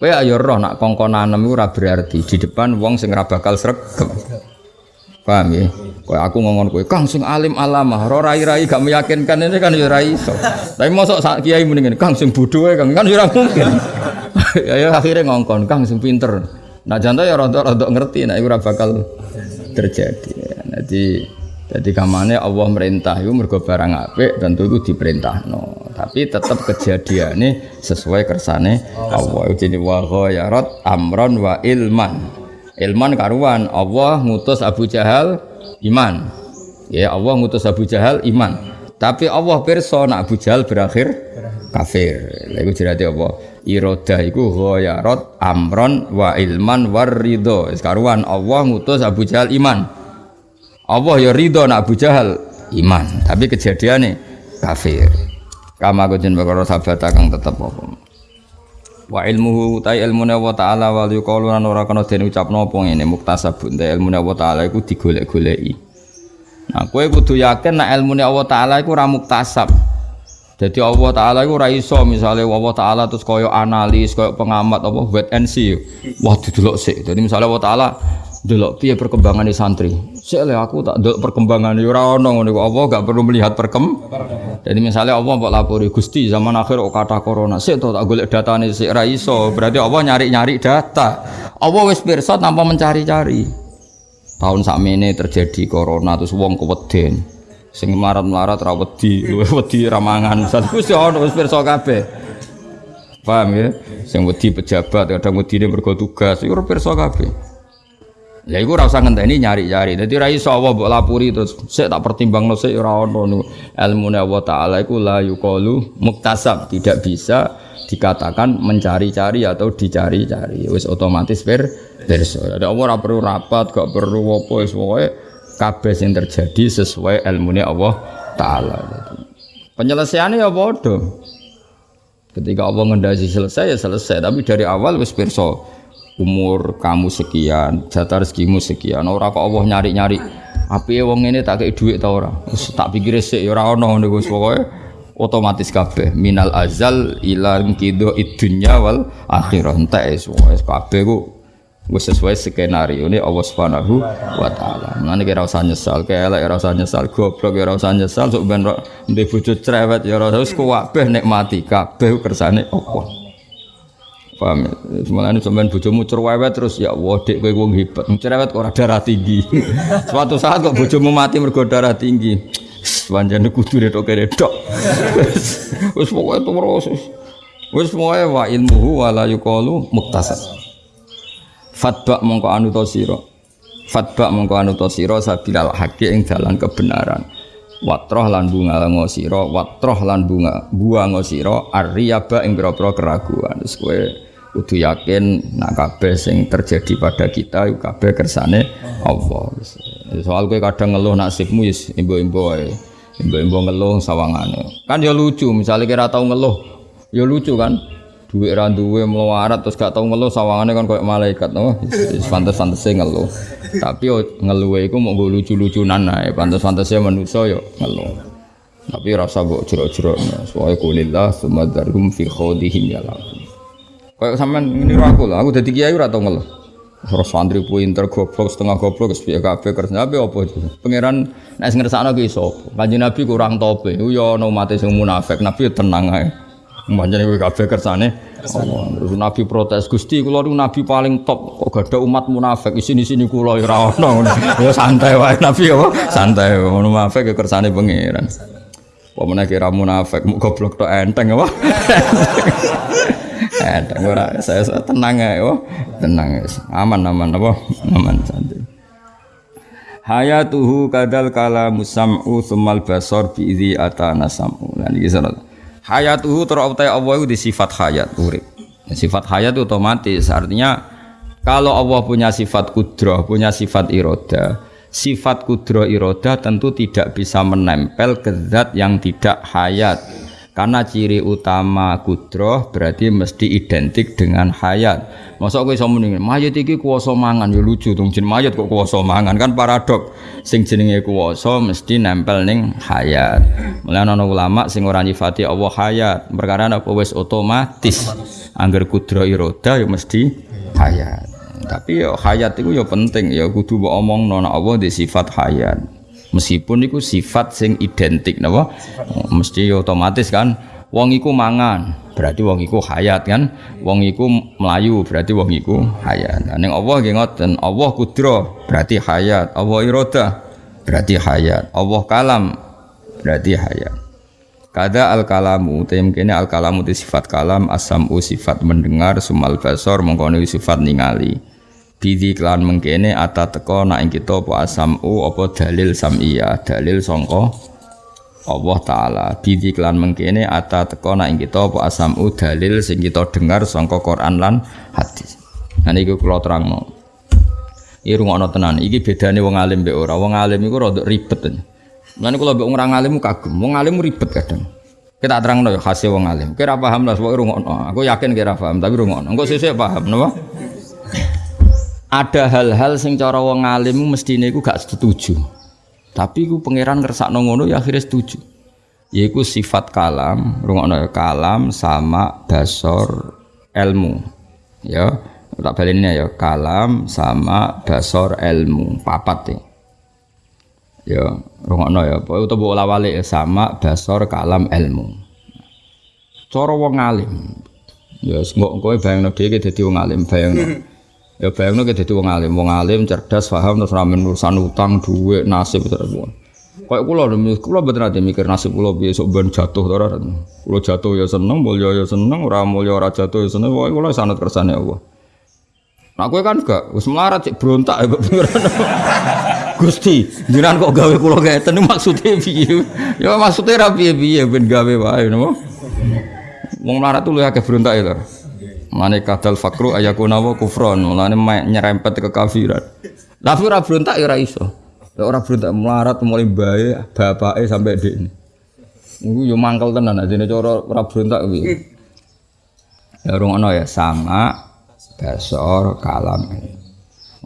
Kue ayo roh nak kongkonanem itu ora berarti di depan wong sing ora bakal sregep. Paham ya? Kayak aku ngomong kowe, Kang sing alim alamah, ro rai-rai gak meyakinkan ini kan ya rai iso. Tapi mosok sak kiai muni Kang sing bodho Kang kan ya ora mungkin. ya, ya akhirnya ngongkon, Kang sing pinter. Nah jantan ya rontok-rontok ngerti, nah itu ora bakal terjadi. Jadi jadi kamane Allah merintah itu mergo barang apik tentu itu diperintah no. Tapi tetap kejadiannya sesuai kersane Allah. Jadi wa amron wa ilman. Ilman karuan Allah ngutus Abu Jahal iman. Ya Allah ngutus Abu Jahal iman. Tapi Allah pirsa nak Abu Jahal berakhir kafir. Lha iku jerate apa? Irodah iku ghayarat amron wa ilman war ridho. Karuan Allah ngutus Abu Jahal iman. Allah ya ridho nak Abu Jahal iman. Tapi kejadiannya kafir. Kama kujin bakal sahabat kang tetep apa wa ilmuhu ta ilmune Allah taala wal yuqalu lan ora kana den ucapno apa ngene muktasabun. Ta ilmune Allah taala iku digolek-goleki. Nah kowe kudu yakin nek ilmune Allah taala iku ora muktasab. Jadi Allah taala iku ora iso misale Allah taala terus koyo analis koyo pengamat apa wait and see. Wah didelok sik. Jadi misale Allah taala delok piye perkembangan santri sik aku tak delok perkembangan ora ono ngono Allah gak perlu melihat perkembangan jadi misalnya Allah mbok lapori Gusti zaman akhir kok kata corona sik tak golek datane sik ra iso berarti Allah nyari-nyari data Allah wis pirsa tanpa mencari-cari tahun sakmene terjadi corona terus wong keweden Sing melarat-melarat ra wedi, wedi ramangan. Wis ya ono wis pirsa kabeh. Paham ya? Sing wedi pejabat, kadang wedine mergo tugas, iku pirsa kabeh. Ya iku ora usah ngenteni nyari-nyari. Dadi ra iso Allah mbok lapuri terus sik tak pertimbangno sik ora ono niku. Ilmune Allah taala iku la yuqalu muktasab, tidak bisa dikatakan mencari-cari atau dicari-cari. Wis otomatis ber berso. Ada Allah ora perlu rapat, gak perlu apa wis pokoke kabeh sing terjadi sesuai ilmune Allah taala. Penyelesaiannya ya bodoh. Ketika Allah ngendasi selesai ya selesai, tapi dari awal wis pirsa umur kamu sekian, jatah rezekimu sekian. Ora kok Allah nyari-nyari. Api wong ini tak kayak duit tau ora? Wis tak pikir sik ya ora ono ngono Gus pokoke otomatis kabeh minal azal ila kido idunya wal akhirah entek wis kabeh ku wis sesuai skenario ini Allah Subhanahu wa taala. Mane kira usah nyesal, kaya elek ora usah nyesal, goblok ya ora usah nyesal, sok ben ndek bojo cerewet ya ora usah kabeh nikmati, kabeh kersane Allah. Paham ya? Semuanya sampean bojomu cerewet terus ya Allah dek kowe wong hebat. Cerewet kok darah tinggi. Suatu saat kok bojomu mati mergo darah tinggi. Panjane kudu retok retok. Wis pokoke terus. Wis pokoke wa ilmuhu wa la yuqalu muktasab. Fatba mongko anu to sira. Fatba mongko anu to sira sabilal haqi ing dalan kebenaran. Watroh lan bunga ngosira, watroh lan bunga buang ngosira arriyaba ing pira-pira keraguan. Wis kowe kudu yakin nak kabeh sing terjadi pada kita iku kabeh kersane Allah. Soal kowe kadang ngeluh nasibmu wis imbo-imbo. Imbo-imbo ngeluh sawangane. Kan ya lucu, misalnya kira tau ngeluh, ya lucu kan? Duit ra duwe melarat terus gak tau ngeluh sawangane kan koyo malaikat no. Pantes-pantese ngeluh. Tapi ngeluhe iku mau lucu-lucunan ae, pantes-pantese manusa yo ngeluh. Tapi rasa mbok jero-jero. Soale kulillah sumadarhum fi khawdihim ya. Kayak sampean ngene aku lah, aku dadi kiai ora tau ngeluh. Terus santri pinter goblok setengah goblok wis piye kabeh kerja apa itu? Pangeran nek sing ngersakno ki sapa? Kanjeng Nabi kurang tope. Ku yo ono mate sing munafik, Nabi tenang ae. Manjane kowe kabeh kersane. Terus Nabi protes, "Gusti, kula niku nabi paling top kok gak ada umat munafik. Isini-sini kula ora ono." Ya santai wae Nabi apa? Santai munafik ya kersane pangeran. Apa meneh kira munafik, mu goblok tok enteng apa? Enteng ora saya, saya tenang ya, oh. tenang ya. Aman aman apa? Aman santai. Hayatuhu kadal kala musam'u sumal basor bi idzi atana sam'u. Lan iki salat. Hayatuhu terutai Allah itu di sifat hayat urip. Sifat hayat itu otomatis artinya kalau Allah punya sifat kudroh, punya sifat iroda, sifat kudroh iroda tentu tidak bisa menempel ke zat yang tidak hayat karena ciri utama kudroh berarti mesti identik dengan hayat. Masa kowe iso muni mayat iki kuwasa mangan ya lucu dong jeneng mayat kok mangan kan paradok. Sing jenenge kuwasa mesti nempel ning hayat. Mulane ana ulama sing ora nyifati Allah hayat, perkara apa wis otomatis. Angger kudroh iroda ya mesti hayat. Tapi ya hayat itu ya penting ya kudu mbok omongno nek Allah di sifat hayat meskipun itu sifat sing identik napa? Mesti otomatis kan wong iku mangan berarti wong iku hayat kan? Wong iku melayu berarti wong iku hayat. Nah, ning Allah nggih ngoten Allah kudro berarti hayat. Allah iroda berarti hayat. Allah kalam berarti hayat. Kada al kalamu tem kene al kalamu itu sifat kalam asamu sifat mendengar sumal basor mengkono sifat ningali Bidi klan mengkene ata teko nak ing kita apa asamu apa dalil samia dalil sangka Allah taala. Bidi klan mengkene ata teko nak ing kita apa asamu dalil sing kita dengar sangka Quran lan hadis. Nah niku kula terangno. Iki rungokno tenan. Iki bedane wong alim mbek ora. Wong alim iku rada ribet. Mulane kula mbek wong alim kagum. Wong alim ribet kadang. Kita terangno ya hasil wong alim. Kira paham lah pokoke rungokno. Aku yakin kira paham tapi rungokno. Engko sesuk paham napa ada hal-hal sing cara wong alim mestine iku gak setuju. Tapi ku pangeran ngersakno ngono ya akhirnya setuju. Yaiku sifat kalam, rungokno ya, kalam sama basor ilmu. Ya, tak balinnya ya kalam sama basor ilmu, papat ya. Ya, rungokno ya, utawa lawale ya sama basor kalam ilmu. Cara wong alim. Ya, engko kowe bayangno dhewe dadi wong alim, bayangno. Ya bayangno kita dadi wong alim, wong alim cerdas, paham terus ramen urusan utang, duit, nasib terus. Kayak kula kula mboten ate mikir nasib kula piye sok ben jatuh to ora. Kula jatuh ya seneng, mulya ya seneng, ora mulya ora jatuh ya seneng. Pokoke kula sanad kersane Allah. Nah kowe kan gak wis melarat cek berontak ya pengiran. Gusti, jenengan kok gawe kula ngeten maksudnya piye? Ya maksudnya ra piye-piye ben gawe wae napa? Wong melarat tuh lu akeh berontak ya Mane kadal fakru ayakuna wa kufron, mulane nyerempet ke kafiran. Tapi ora berontak ya ora iso. Ya ora berontak melarat mulai bae bapake sampai dek ini. Yo mangkel tenan ajene cara ora berontak kuwi. Ya ya sama basor kalam.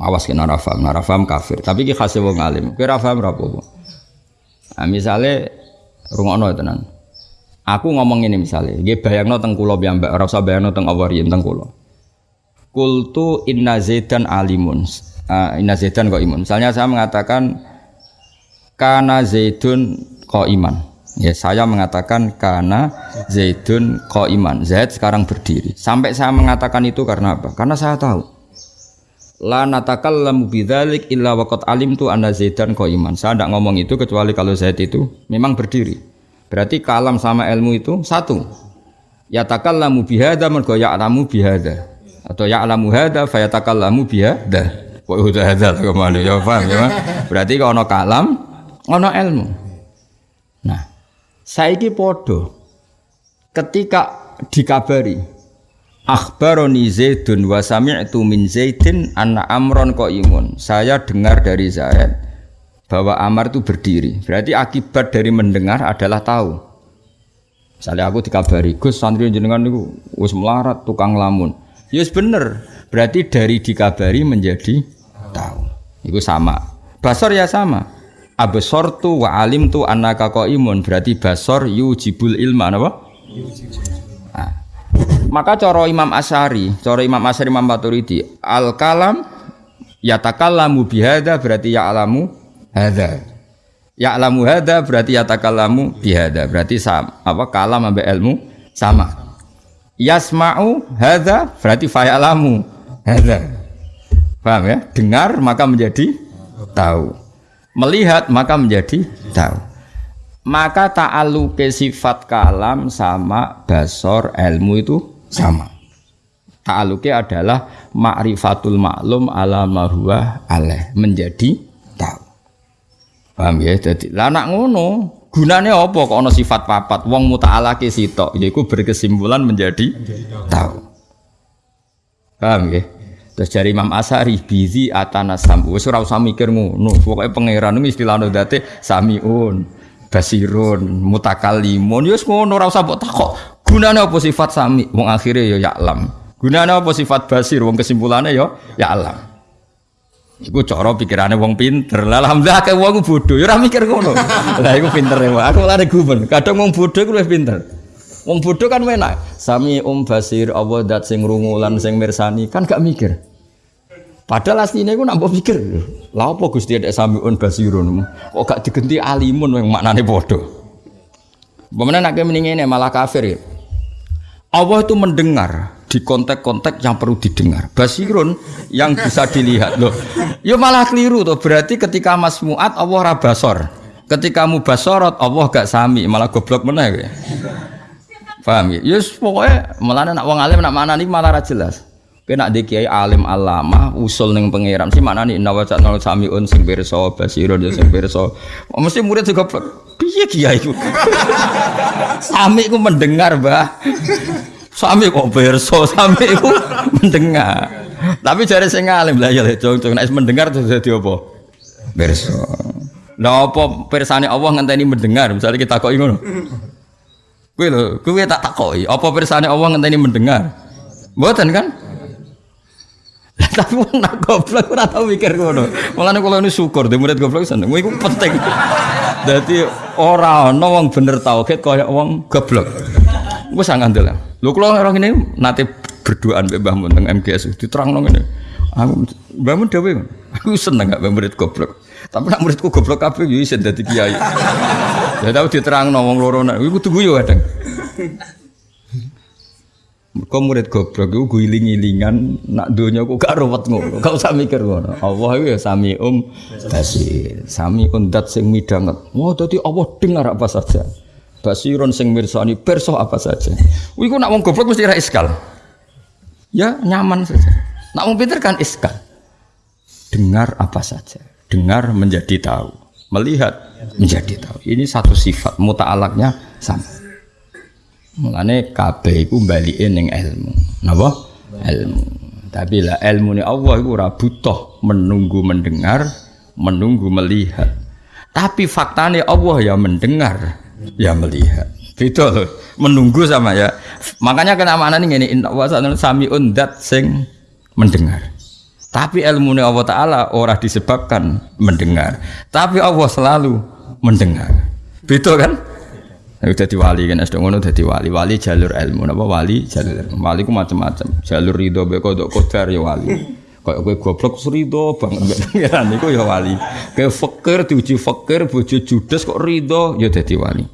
Awas kena ora paham, kafir. Tapi ki khase wong alim. Kowe ora paham ora apa-apa. Nah, misale rungokno tenan. Aku ngomong ini misalnya, nggih bayangno teng kula piyambak, ora usah bayangno teng Allah riyen teng kula. Kultu inna zaidan alimun. Ah, inna zaidan kok imun. Misalnya saya mengatakan kana zaidun kok iman. Ya, saya mengatakan karena Zaidun iman. Zaid sekarang berdiri. Sampai saya mengatakan itu karena apa? Karena saya tahu. La natakallamu bidzalik illa waqad alimtu anna Zaidan iman. Saya tidak ngomong itu kecuali kalau Zaid itu memang berdiri. Berarti kalam sama ilmu itu satu. Ya takallamu bihada mergo ya'lamu bihada. Atau ya'lamu hada fayatakallamu bihada. Kok udah hada ke mana ya paham ya? Berarti kalau ono kalam, ono ilmu. Nah, Saiki podo ketika dikabari akhbaroni Zaidun wa sami'tu min Zaidin anna Amron imun. Saya dengar dari Zaid bahwa Amar itu berdiri. Berarti akibat dari mendengar adalah tahu. Misalnya aku dikabari, Gus santri jenengan itu wis melarat tukang lamun. Yes ya bener. Berarti dari dikabari menjadi tahu. Itu sama. Basor ya sama absortu wa alim tu anaka imun berarti basor yujibul ilma apa? Nah. Maka coro Imam Asyari, coro Imam Asyari Imam Maturidi, al kalam yatakallamu bihada berarti ya alamu Ya alamu hada berarti yatakallamu bihada. Berarti sama, apa kalam ambek ilmu sama. Yasma'u hada berarti fa'alamu hada. Paham ya? Dengar maka menjadi tahu melihat maka menjadi tahu maka ta'aluke sifat kalam sama basor ilmu itu sama ta'aluke adalah ma'rifatul maklum ala marhuwa aleh menjadi paham ya jadi lanak ngono gunanya apa kok ono sifat papat wong muta'alake sitok yaitu berkesimpulan menjadi tahu paham ya Terus dari Imam Asari bizi atana sambu. Wis ora usah mikir ngono. Pokoke pangeran iku istilahno date samiun, basirun, mutakallimun. Ya wis ngono ora usah mbok takok. Gunane apa sifat sami? Wong akhire ya ya'lam. Gunane apa sifat basir? Wong kesimpulane ya ya'lam. Iku cara pikirane wong pinter. Lah alhamdulillah akeh wong bodoh ya ora mikir ngono. Lah iku pinter ya. Aku lare gumen. Kadang wong bodoh iku luwih pinter. Wong bodoh kan enak. Sami um basir Allah dat sing rungulan sing mirsani kan gak mikir. Padahal aslinya aku nambah pikir, lah apa Gusti ada samiun basirun, kok gak digenti alimun yang maknane bodoh. Bagaimana nak mendingin malah kafir ya. Allah itu mendengar di konteks-konteks yang perlu didengar. Basirun yang bisa dilihat loh. Ya malah keliru tuh. Berarti ketika Mas Muat Allah rabasor. Ketika mubasorot Allah gak sami, malah goblok ya. Paham ya? Yes pokoknya malah nak wong alim nak mana nih malah jelas. Kena di kiai alim alama usul neng pangeran sih mana nih nawa cat nol samiun sing berso basiro dia sing berso. Mesti murid juga piye kiai itu. Sami ku mendengar bah. Sami kok berso, sami ku mendengar. Tapi jari sing alim lah ya cung cung nek mendengar tuh jadi apa? Berso. Lah apa persane Allah ngenteni mendengar misalnya kita kok ngono. Kowe lho, kowe tak takoki, apa persane Allah ngenteni mendengar? Mboten kan? Tapi nak goblok ora tau mikir ngono. Mulane kula ini syukur di murid goblok seneng. Iku penting. Dadi ora ana bener tauhid kaya wong goblok. Wis ngandel. Lho kula orang ini nate berdoaan mbek Mbah Mun teng MGS diterangno ngene. Aku Mbah Mun aku seneng gak murid goblok. Tapi nak muridku goblok kabeh yo isin dadi kiai. Ya tau diterangno wong loro nak iku kudu guyu kadang. Kau murid goblok iku guling-gilingan nak donya kok gak ruwet ngono. Gak usah mikir ngono. Allah iku ya sami um basir. Sami undat sing midanget. Oh dadi Allah dengar apa saja. Basirun sing mirsani perso apa saja. Iku nak wong goblok mesti ra iskal. Ya nyaman saja. Nak wong pinter kan iskal. Dengar apa saja. Dengar menjadi tahu. Melihat menjadi tahu. Ini satu sifat muta'alaknya sama. Mulane kabeh iku balike ning ilmu. Napa? Ilmu. Tapi lah ilmu ni Allah iku ora butuh menunggu mendengar, menunggu melihat. Tapi faktanya Allah ya mendengar, ya melihat. Beda loh. Menunggu sama ya. Makanya kena mana nih ini inna wa sami undat sing mendengar. Tapi ilmu ni Allah Ta'ala ora disebabkan mendengar. Tapi Allah selalu mendengar. Beda kan? Aku dadi wali kan sedang ngono dadi wali. Wali jalur ilmu napa wali jalur ilmu. Wali ku macam-macam. Jalur ridho be kodok kodar ya wali. Kayak kowe goblok ridho banget mbek pangeran niku ya wali. Kayak fakir diuji fakir bojo judes kok ridho ya dadi wali.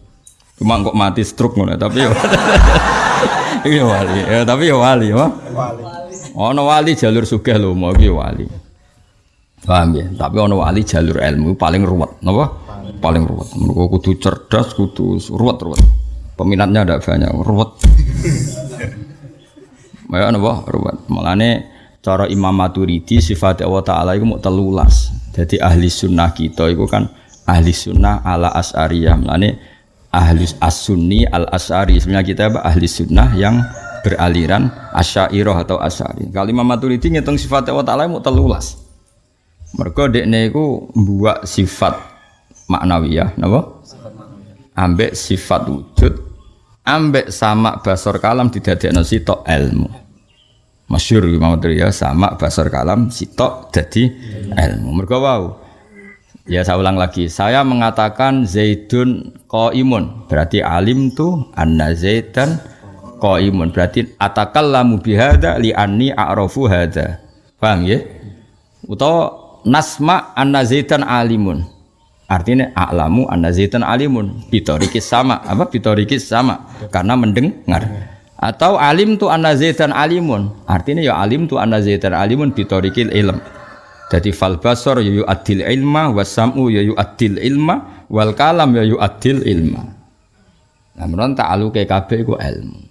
Cuma kok mati stroke ngono tapi ya Iya wali. Ya tapi ya wali, wah. Wali. Ono wali jalur sugih lho mau iki wali. Paham ya? Tapi ono wali jalur ilmu paling ruwet, napa? paling ruwet. Mereka kudu cerdas, kudu ruwet ruwet. Peminatnya ada banyak, ruwet. Ya napa ruwet. Malane cara Imam Maturidi sifat Allah Taala itu mau telulas. Jadi ahli sunnah kita itu kan ahli sunnah ala as'ariyah. Malane ahli as-sunni al as'ari. Sebenarnya kita apa? ahli sunnah yang beraliran asyairah atau as'ari. Kalau Imam Maturidi ngitung sifat Allah Taala mau telulas. Mereka dekne iku buat sifat maknawiyah napa? Ambek sifat wujud ambek sama basor kalam didadekno sitok ilmu. Masyhur Imam ya sama basor kalam sitok jadi ilmu. Mergo wau. Ya saya ulang lagi, saya mengatakan Zaidun imun berarti alim tuh anna Zaidan imun berarti atakallamu bihada li anni a'rafu hada. Paham ya? Utawa nasma anna Zaidan alimun. Artinya a'lamu anna zaitan alimun. Bitorikis sama. Apa? Bitorikis sama. Karena mendengar. Atau alim tu anna zaitan alimun. Artinya ya alim tu anna zaitan alimun bitorikil ilm. Jadi fal basor ya adil ilma wasamu ya adil ilma wal kalam ya adil ilma. Nah menurut ta'alu kabeh iku ilmu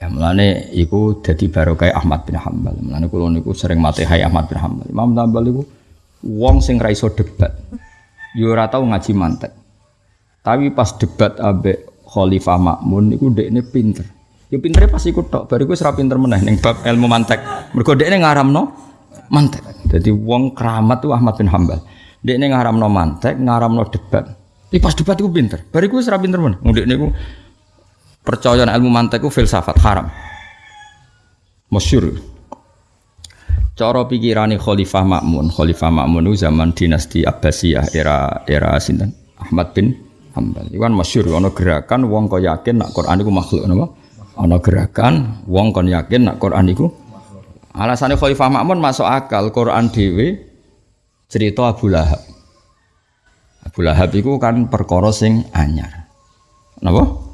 ya mulane iku dadi barokah Ahmad bin Hambal mulane kula niku sering matehai Ahmad bin Hambal Imam Hambal iku wong sing ra iso debat. Yo ora tau ngaji mantek. Tapi pas debat abe Khalifah Makmun niku dekne pinter. Yo pintere pas iku tok. Bariku wis ra pinter meneh ning bab ilmu mantek. Mergo dekne ngaramno mantek. Jadi wong keramat tuh Ahmad bin Hambal dekne ngaramno mantek ngaramno debat. Tapi pas debat iku pinter. Bariku wis ra pinter meneh. Dekne iku percaya ilmu mantek filsafat haram masyhur Cara pikirane Khalifah Makmun, Khalifah Makmun itu zaman dinasti Abbasiyah era era sinten? Ahmad bin Hambal. Iku kan masyhur ana gerakan wong kok yakin nak Quran iku makhluk napa? Ana gerakan wong kon yakin nak Quran iku Alasannya Khalifah Makmun masuk akal Quran dhewe cerita Abu Lahab. Abu Lahab itu kan perkara sing anyar. Napa?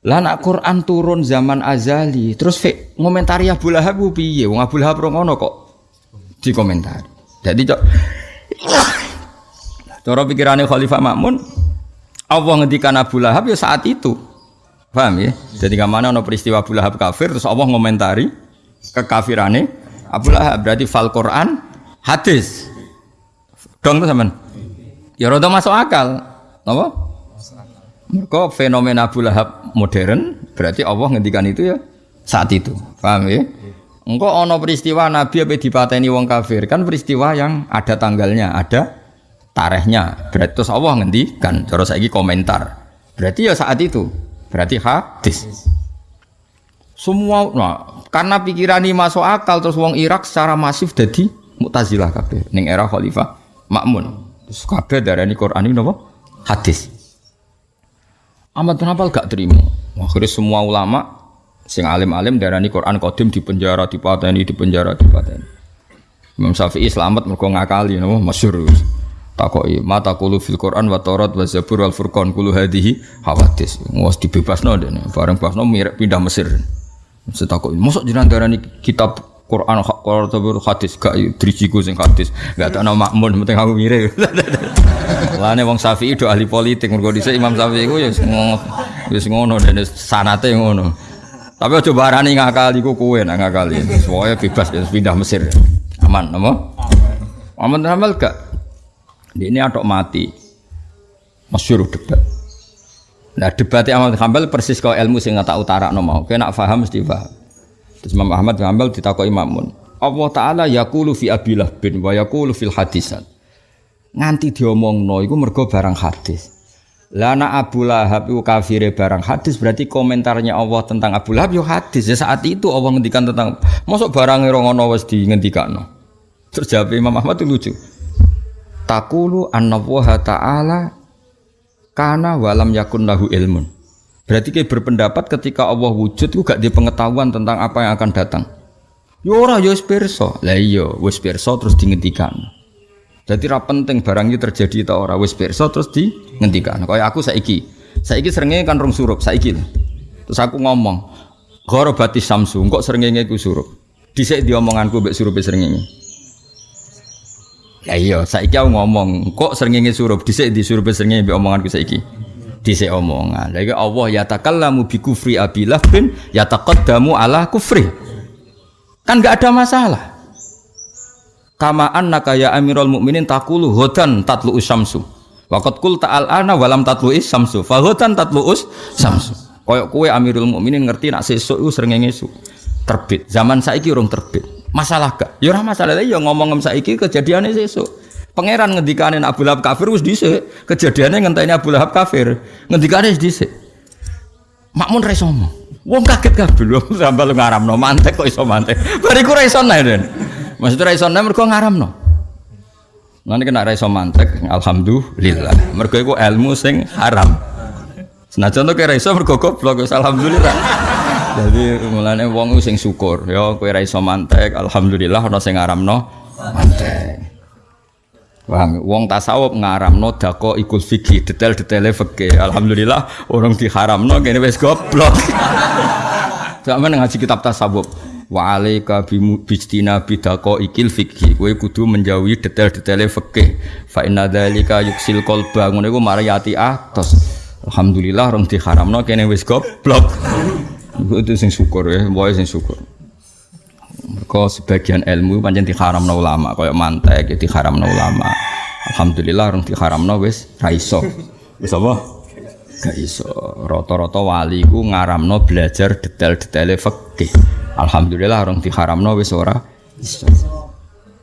Lah nak Quran turun zaman azali, terus fik ngomentari Abu Lahab piye? Wong Abu Lahab ngono kok dikomentari. Jadi cok Cara pikirannya Khalifah Makmun Allah ngendikan Abu Lahab ya saat itu. Paham ya? Jadi ke mana ono peristiwa Abu Lahab kafir terus Allah ngomentari kekafirannya Abu Lahab berarti fal Quran hadis. Dong tuh zaman. Ya rada masuk akal. Apa? Mereka fenomena Abu Lahab modern berarti Allah ngendikan itu ya saat itu. Paham ya? Engkau ono peristiwa Nabi apa dipateni wong kafir kan peristiwa yang ada tanggalnya, ada tarikhnya. Berarti terus Allah ngendikan. Terus lagi komentar. Berarti ya saat itu. Berarti hadis. Semua nah, karena pikiran ini masuk akal terus wong Irak secara masif jadi Mu'tazilah kabeh ning era Khalifah Makmun. Terus kabeh darani Quran ini napa? Hadis. Ahmad bin Hanbal gak terima. Akhirnya semua ulama sing alim-alim darani Quran kodim di penjara, di pateni, di penjara, di pateni. Imam Syafi'i selamat mergo ngakali napa masyhur. takoki mata kulu fil Quran wa Taurat wa Zabur wal Furqan kulu hadhihi hawadis wis dibebasno dene bareng bebasno mirip pindah Mesir setakoki mosok jenengan darani kitab Quran Quran Zabur hadis gak driciku sing hadis gak tak nama makmun penting aku mirip lane wong Syafi'i do ahli politik mergo dhisik Imam Syafi'i ku ya wis ngono dene sanate ngono tapi aja barani ngakali ku kowe nak ngakali semuanya bebas ya pindah Mesir aman apa aman amal gak ini adok mati. Masyur debat. Nah debatnya Ahmad Hambal persis kau ilmu sing tak utara no mau. Kena faham mesti paham. Terus Imam Ahmad Hambal ditakoi Imamun. Allah Taala yakulu fi abilah bin wa yakulu fil hadisan. Nganti diomongno iku mergo barang hadis. Lana Abu Lahab itu kafire barang hadis berarti komentarnya Allah tentang Abu Lahab yo hadis. Ya saat itu Allah ngendikan tentang masuk barang ngono wis di ngendikano. Terus jawab Imam Ahmad itu lucu takulu annallaha ta'ala kana walam yakun lahu ilmun. Berarti kayak berpendapat ketika Allah wujud itu gak di pengetahuan tentang apa yang akan datang. Ya ora ya wis. Lah iya wis pirsa terus dihentikan. Jadi ra penting barang itu terjadi ta ora wis pirsa terus dihentikan. Kaya aku saiki. Saiki serengenge kan rong surup saiki. Terus aku ngomong, "Gharabati samsu, kok serengenge ku surup." Dhisik diomonganku mbek surupe serengenge. Ya iya, saiki aku ngomong, kok srengenge surup dhisik di surup srengenge mbek omonganku saiki. Dhisik omongan. Lagi Allah ya takallamu bi kufri abilah bin ya taqaddamu ala kufri. Kan enggak ada masalah. Kama annaka ya amirul mukminin taqulu hudan tatlu usamsu. Waqat qul ta'al ana walam tatlu isamsu. Fa hudan tatlu usamsu. Koyok kue amirul mukminin ngerti nak sesuk iku srengenge terbit. Zaman saiki urung terbit. Masalah gak? Ya ora masalah ya ngomong saiki kejadiannya sesuk. Pangeran ngendikane Abu Lahab kafir wis dhisik. Kejadiannya ngenteni Abu Lahab kafir. Ngendikane wis dhisik. Makmun ra iso. Wong kaget kabeh lho sampe lu ngaramno mantek kok iso mantek. Bariku ra iso nae Den. Maksudnya ra iso nae mergo ngaramno. Nanti kena ra iso mantek, alhamdulillah. Mergo iku ilmu sing haram. Senajan to kira iso mergo goblok, alhamdulillah. Jadi mulane wong sing syukur ya kowe ra iso mantek alhamdulillah ana sing ngaramno mantek. Wong wong tasawuf ngaramno dako ikul fikih detail-detaile fikih. Alhamdulillah orang diharamno kene wis goblok. Sampe ngaji kitab tasawuf. Wa alaika bijtina bidako ikil fikih. Kowe kudu menjauhi detail-detaile fikih. Fa inna dzalika yuksil qalba. Ngono iku mari ati. Alhamdulillah orang diharamno kene wis goblok. Itu sing syukur ya, boy sing syukur. Kau sebagian ilmu pancen diharamno ulama, kaya mantek ya diharamno ulama. Alhamdulillah orang diharamno wis ra iso. Wis apa? Gak iso. Rata-rata wali ku ngaramno belajar detail-detaile fikih. Alhamdulillah orang diharamno wis ora iso.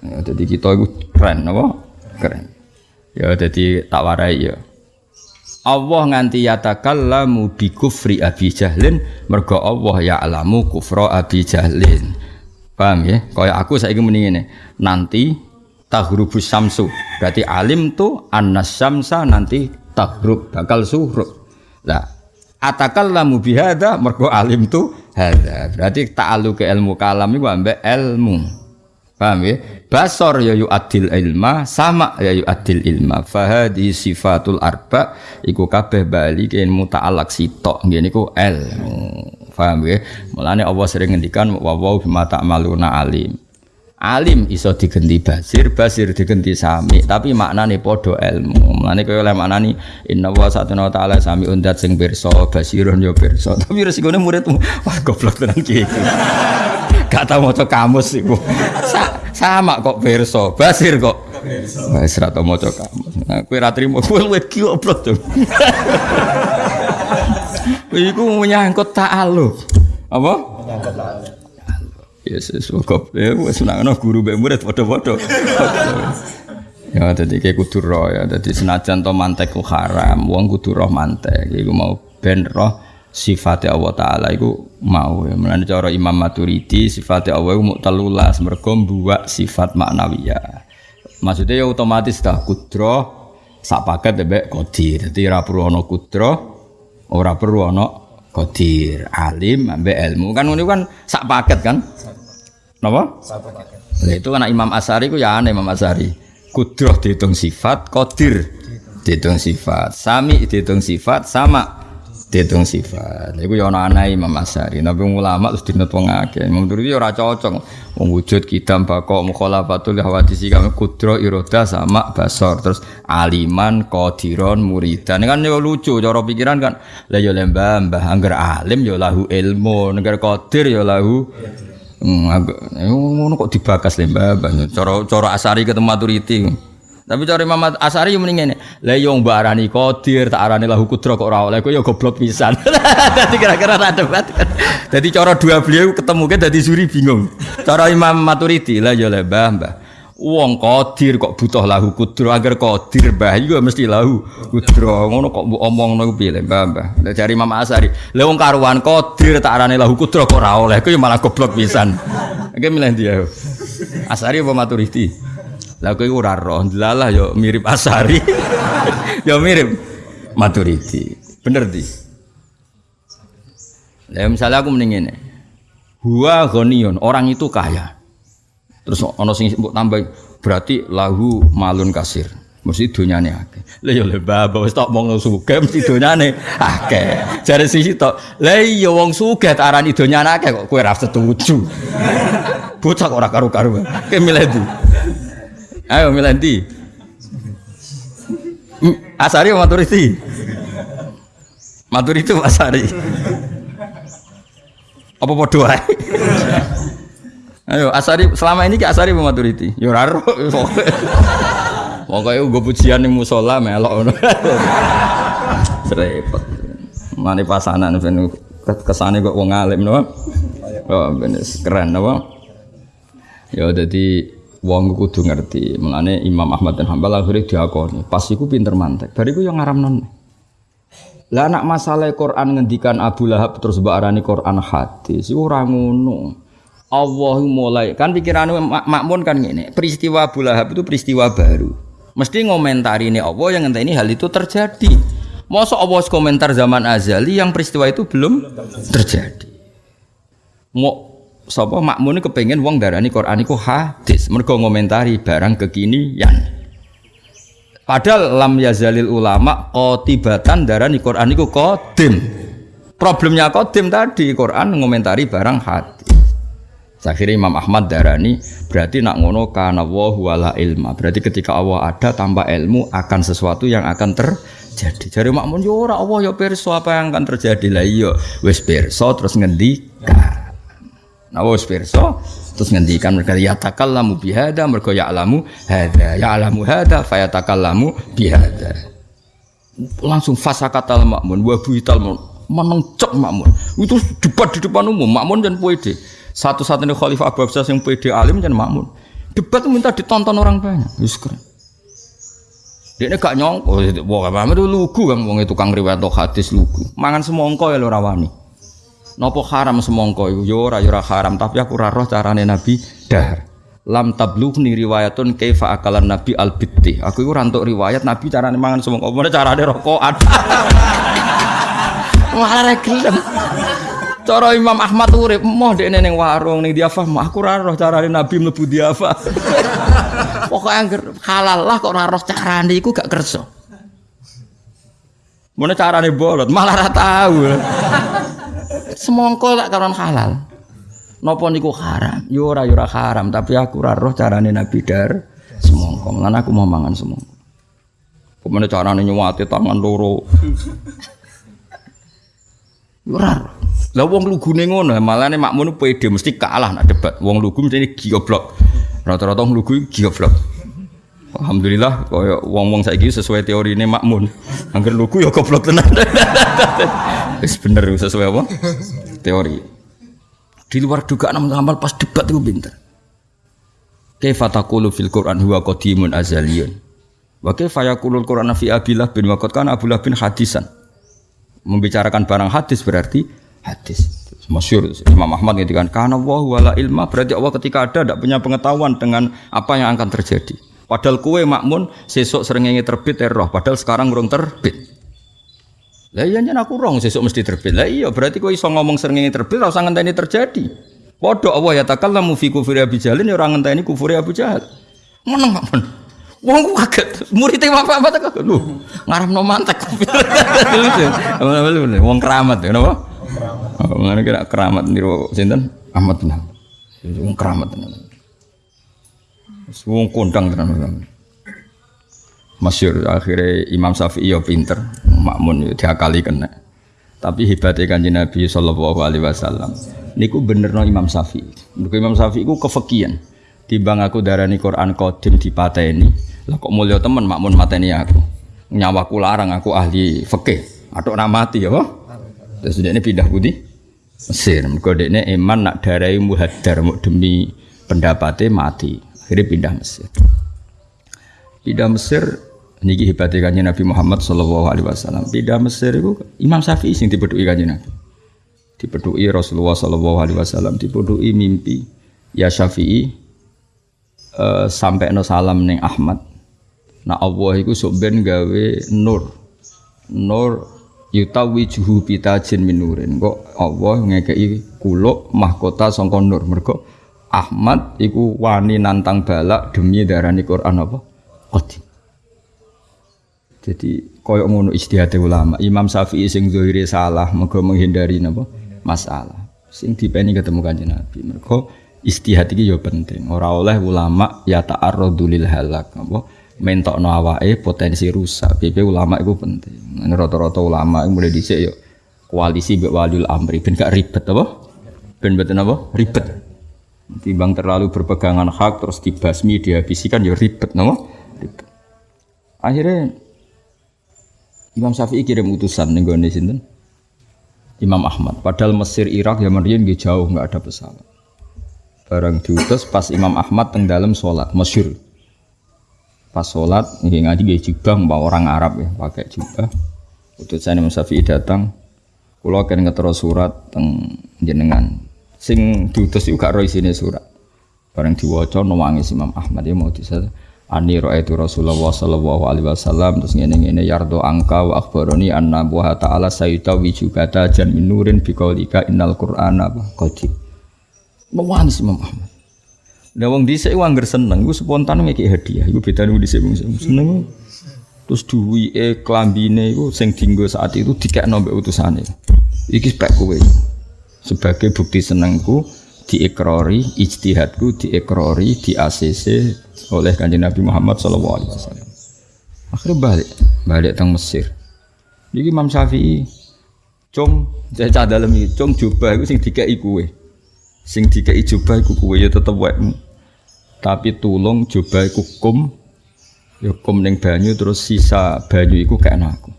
Ya, jadi kita itu keren, apa? Keren. Ya, jadi tak warai ya. Allah nganti yatakallamu bi kufri Abi Jahlin mergo Allah ya alamu kufra Abi Jahlin. Paham ya? Kaya aku saiki muni ngene. Nanti tahrubus samsu. Berarti alim tuh annas syamsa nanti tahrub bakal surup. Lah atakallamu bihada mergo alim tuh hada. Berarti ta'alu ke ilmu kalam iku ambek ilmu. Paham ya? Basor ya adil ilma, sama ya adil ilma. Fahadi sifatul arba iku kabeh bali ke ilmu ta'alak sitok. Ngene iku ilmu. Paham ya? Mulane Allah sering ngendikan wa wa bima ta'maluna alim. Alim iso digenti basir, basir digenti sami, tapi maknane padha ilmu. Mulane kaya oleh maknani inna wa satuna ta'ala sami undat sing pirsa, basirun ya pirsa. Tapi resikone muridmu, wah goblok tenan iki. Gak tau maca kamus iku. Sa sama kok perso, basir kok. Wis ra tau maca kamus. Nah, kowe ra trimo kowe goblok to. Iku menyangkut ta'aluk. Apa? Menyangkut ta'aluk. Yesus kok ya wis nang guru mbek murid padha-padha. Ya dadi kayak kudu roh ya. Dadi senajan to mantek ku haram, wong kudu roh mantek. Iku mau ben roh sifatnya Allah Ta'ala itu mau ya. Mulanya cara Imam Maturidi sifatnya Allah itu muktalulas mereka buat sifat maknawiyah maksudnya ya otomatis dah kudro sak paket debek kodir jadi ora perlu ono kudro ora perlu ono kodir alim ambek ilmu kan ini kan sak paket kan Napa? Sak paket. Nah, itu kan Imam Asari ku ya aneh Imam Asari. Kudroh dihitung sifat, kodir dihitung sifat, sami dihitung sifat, sama dihitung sifat. Iku ya ana anae Imam Asy'ari. Tapi ulama terus dinut wong akeh. Imam Turmudi ora cocok. Wong wujud kidam bako mukhalafatul hawadisi kami kudro iroda sama basor terus aliman qadiron muridan kan yo lucu cara pikiran kan lah yo lembah mbah angger alim yo lahu ilmu angger qadir yo lahu Hmm, agak, ngono kok dibakas lembah cara cara asari ketemu maturiti. Tapi cara Imam Asari yang mending ngene. Lah yo mbak arani qadir, tak arani lahu kudro kok ora oleh. Yo goblok pisan. Dadi kira-kira ada debat. Dadi cara dua beliau ketemu kan dadi suri bingung. Cara Imam Maturidi lah yo le Mbah. Wong qadir kok butuh lahu kudro agar qadir Mbah iku mesti lahu kudro. Ngono kok mbok omongno piye le Mbah, Mbah. Lah cari Imam Asari. Lah wong karuan qadir tak arani lahu kudro kok ora oleh. Yo malah goblok pisan. Oke milih dia. Asari apa Maturidi? Lah kowe ora roh, delalah yo mirip Asari. yo mirip Maturidi. Bener di. Lah misalnya aku mending ngene. Huwa ghaniyun, orang itu kaya. Terus ana sing mbok tambah berarti lahu malun kasir. Mesti donyane akeh. Lah yo le baba wis tok mong sugih mesti donyane akeh. Jare sisi tok. Lah iya wong sugih arani donyane akeh kok kowe ora setuju. Bocah ora karu-karu. Ke milih. Ayo Milanti. Asari atau Maturiti? Maturiti Asari. Apa podo ae? Ayo Asari selama ini ke Asari apa Maturiti? Yo ora ro. Pokoke nggo pujian ning musala melok ngono. Repot. Mane pasanan ben kesane kok wong alim no. Oh, keren apa? Ya dadi wong kudu ngerti. Mulane Imam Ahmad dan Hambal akhirnya diakoni. Pas iku pinter mantek. Bariku yang ngaramnon. Lah anak masalah Quran ngendikan Abu Lahab terus mbak Quran hadis iku ora ngono. Allah mulai kan pikirannya mak makmun kan gini peristiwa Abu Lahab itu peristiwa baru mesti ngomentari ini Allah yang ini hal itu terjadi Masa Allah komentar zaman azali yang peristiwa itu belum terjadi mau sapa makmune kepengen wong darani Quran iku hadis mergo ngomentari barang kekinian padahal lam yazalil ulama qotibatan darani Quran iku qadim problemnya qadim tadi Quran ngomentari barang hadis Akhirnya Imam Ahmad darani berarti nak ngono kana wa wala ilma. Berarti ketika Allah ada tanpa ilmu akan sesuatu yang akan terjadi. Jadi makmun yo ora Allah yo pirsa apa yang akan terjadi lah iya wis pirsa terus ngendikan. Nah, wis pirsa terus ngendikan mereka ya takallamu bihada mereka ya alamu hada ya alamu hada fa takallamu bihada langsung fasakatal makmun wa buital menengcek makmun itu debat di depan umum makmun dan pede satu-satunya khalifah Abu Abbas yang pede alim dan makmun. Debat minta ditonton orang banyak. Wis keren. Dia ini gak nyongko wah Muhammad itu lugu kan wong itu kang riwayat hadis lugu. Mangan semongko ya lo rawani Nopo haram semongko yo ora yo ora haram tapi aku ora roh carane Nabi dahar. Lam tablughni riwayatun kaifa akalan Nabi al bitti. Aku iku ora riwayat Nabi carane mangan semongko. Mana carane rokokan. Malah gelem. Cara Imam Ahmad urip moh dekne ning warung ning diafah aku ora roh carane Nabi mlebu diafah. Pokoke angger halal lah kok ora roh carane iku gak kersa. Mana carane bolot malah ora tahu semongko tak karon halal. Napa niku haram? Yo ora yo ora haram, tapi aku ora roh carane Nabi dar semongko. Lan aku mau mangan semongko. Kemana carane nyuwati tangan loro? Ora. Lah wong lugune ngono, malane makmun pede mesti kalah nak debat. Wong lugu mesti goblok. Rata-rata wong lugu goblok. Alhamdulillah kaya wong-wong saiki sesuai teori ini makmun. Angger lugu ya goblok tenan. Wis bener sesuai apa? Teori. Di luar dugaan amal pas debat itu pinter. Kaifa taqulu fil Qur'an huwa qadimun azaliyun. Wa kaifa yaqulul Qur'an fi Abillah bin Waqad kana Abdullah bin hadisan. Membicarakan barang hadis berarti hadis. Masyur Imam Ahmad ngatakan karena wa wala ilma berarti Allah ketika ada tidak punya pengetahuan dengan apa yang akan terjadi. Padahal kue makmun sesuk seringnya terbit roh. Padahal sekarang urung terbit. Lah iya aku rong sesuk mesti terbit. Lah iya berarti kowe iso ngomong srengenge terbit ora usah ngenteni terjadi. Padha Allah ya takallamu fi kufri Abi Jalin ya ora ngenteni kufuri Abu Jahal. Meneng men. Wong ku kaget, muridé apa tak lho, ngaramno mantek. Wong keramat ya napa? Ngene kira keramat niru sinten? Ahmad Hanbal. Wong keramat tenan. Wong kondang tenan. Masyur akhirnya Imam Syafi'i ya pinter, makmun ya diakali kena. Tapi hebatnya kanjeng Nabi Sallallahu Alaihi Wasallam. Niku bener no Imam Syafi'i. Mergo Imam Syafi'i ku kefekian. Timbang aku darani Quran kodim dipateni. Lah kok mulia temen makmun mateni aku. Nyawaku larang aku ahli fikih. Atok ramati ya, Pak. Terus dia ini pindah putih Mesir. Mergo ini iman nak darai muhadar demi pendapatnya mati. Akhirnya pindah Mesir. Pindah Mesir niki hebatnya Nabi Muhammad sallallahu alaihi wasallam. Pindah Mesir itu Imam Syafi'i sing dipedhuki kanjeng Nabi. Dipedhuki Rasulullah sallallahu alaihi wasallam, dipedhuki mimpi ya Syafi'i eh, sampai no salam neng Ahmad. Nah Allah iku sok ben gawe nur. Nur yutawijuhu bitajin minurin. Kok Allah ngekei kuluk mahkota sangka nur. Mergo Ahmad iku wani nantang balak demi darani Quran apa? Qadim. Jadi koyo ngono ijtihad ulama. Imam Syafi'i sing zahire salah mergo menghindari napa? Masalah. Sing dipeni ketemu Kanjeng Nabi. Mergo ijtihad iki ya penting. Ora oleh ulama ya ta'arradu lil halak apa? Mentokno awake potensi rusak. PP ulama itu penting. Rata-rata ulama mulai dhisik ya koalisi mbek waliul amri ben gak ribet apa? Ben mboten apa? Ribet. Timbang terlalu berpegangan hak terus dibasmi dihabisi kan ya ribet napa? Ribet. Akhirnya Imam Syafi'i kirim utusan ning gone sinten? Imam Ahmad. Padahal Mesir, Irak, zaman riyen nggih jauh nggak ada pesawat. Barang diutus pas Imam Ahmad teng dalam sholat, masyur. Pas sholat, nggih ngaji nggih jubah, mbak orang Arab ya, pakai jubah. Utusan Imam Syafi'i datang, kula akan ngetero surat teng jenengan. Sing diutus itu gak roh isine surat. Barang diwaca nangis Imam Ahmad ya mau disata. Ani itu Rasulullah sallallahu alaihi wasallam terus ngene-ngene yardo angka wa akhbaroni anna wa ta'ala sayyida wijugata jan minurin biqaulika innal qur'ana qadim. Mewangis Imam Ahmad. Lah wong dhisik ku angger seneng iku spontan ngeki hadiah. Iku bedane wong dhisik seneng. Terus duwike klambine iku sing dinggo saat itu dikekno mbek utusane. Iki spek kowe. Sebagai bukti senengku diikrori, ijtihadku diikrori, di ACC oleh kanjeng Nabi Muhammad Sallallahu Alaihi Wasallam. Akhirnya balik, balik teng Mesir. Jadi Imam Syafi'i, cung, saya cah dalam ini, cung jubah itu sing dikai kue, sing dikai jubah itu kue ya tetap wekmu. Tapi tulung jubah itu kum, ya kum neng banyu terus sisa banyu itu kayak aku.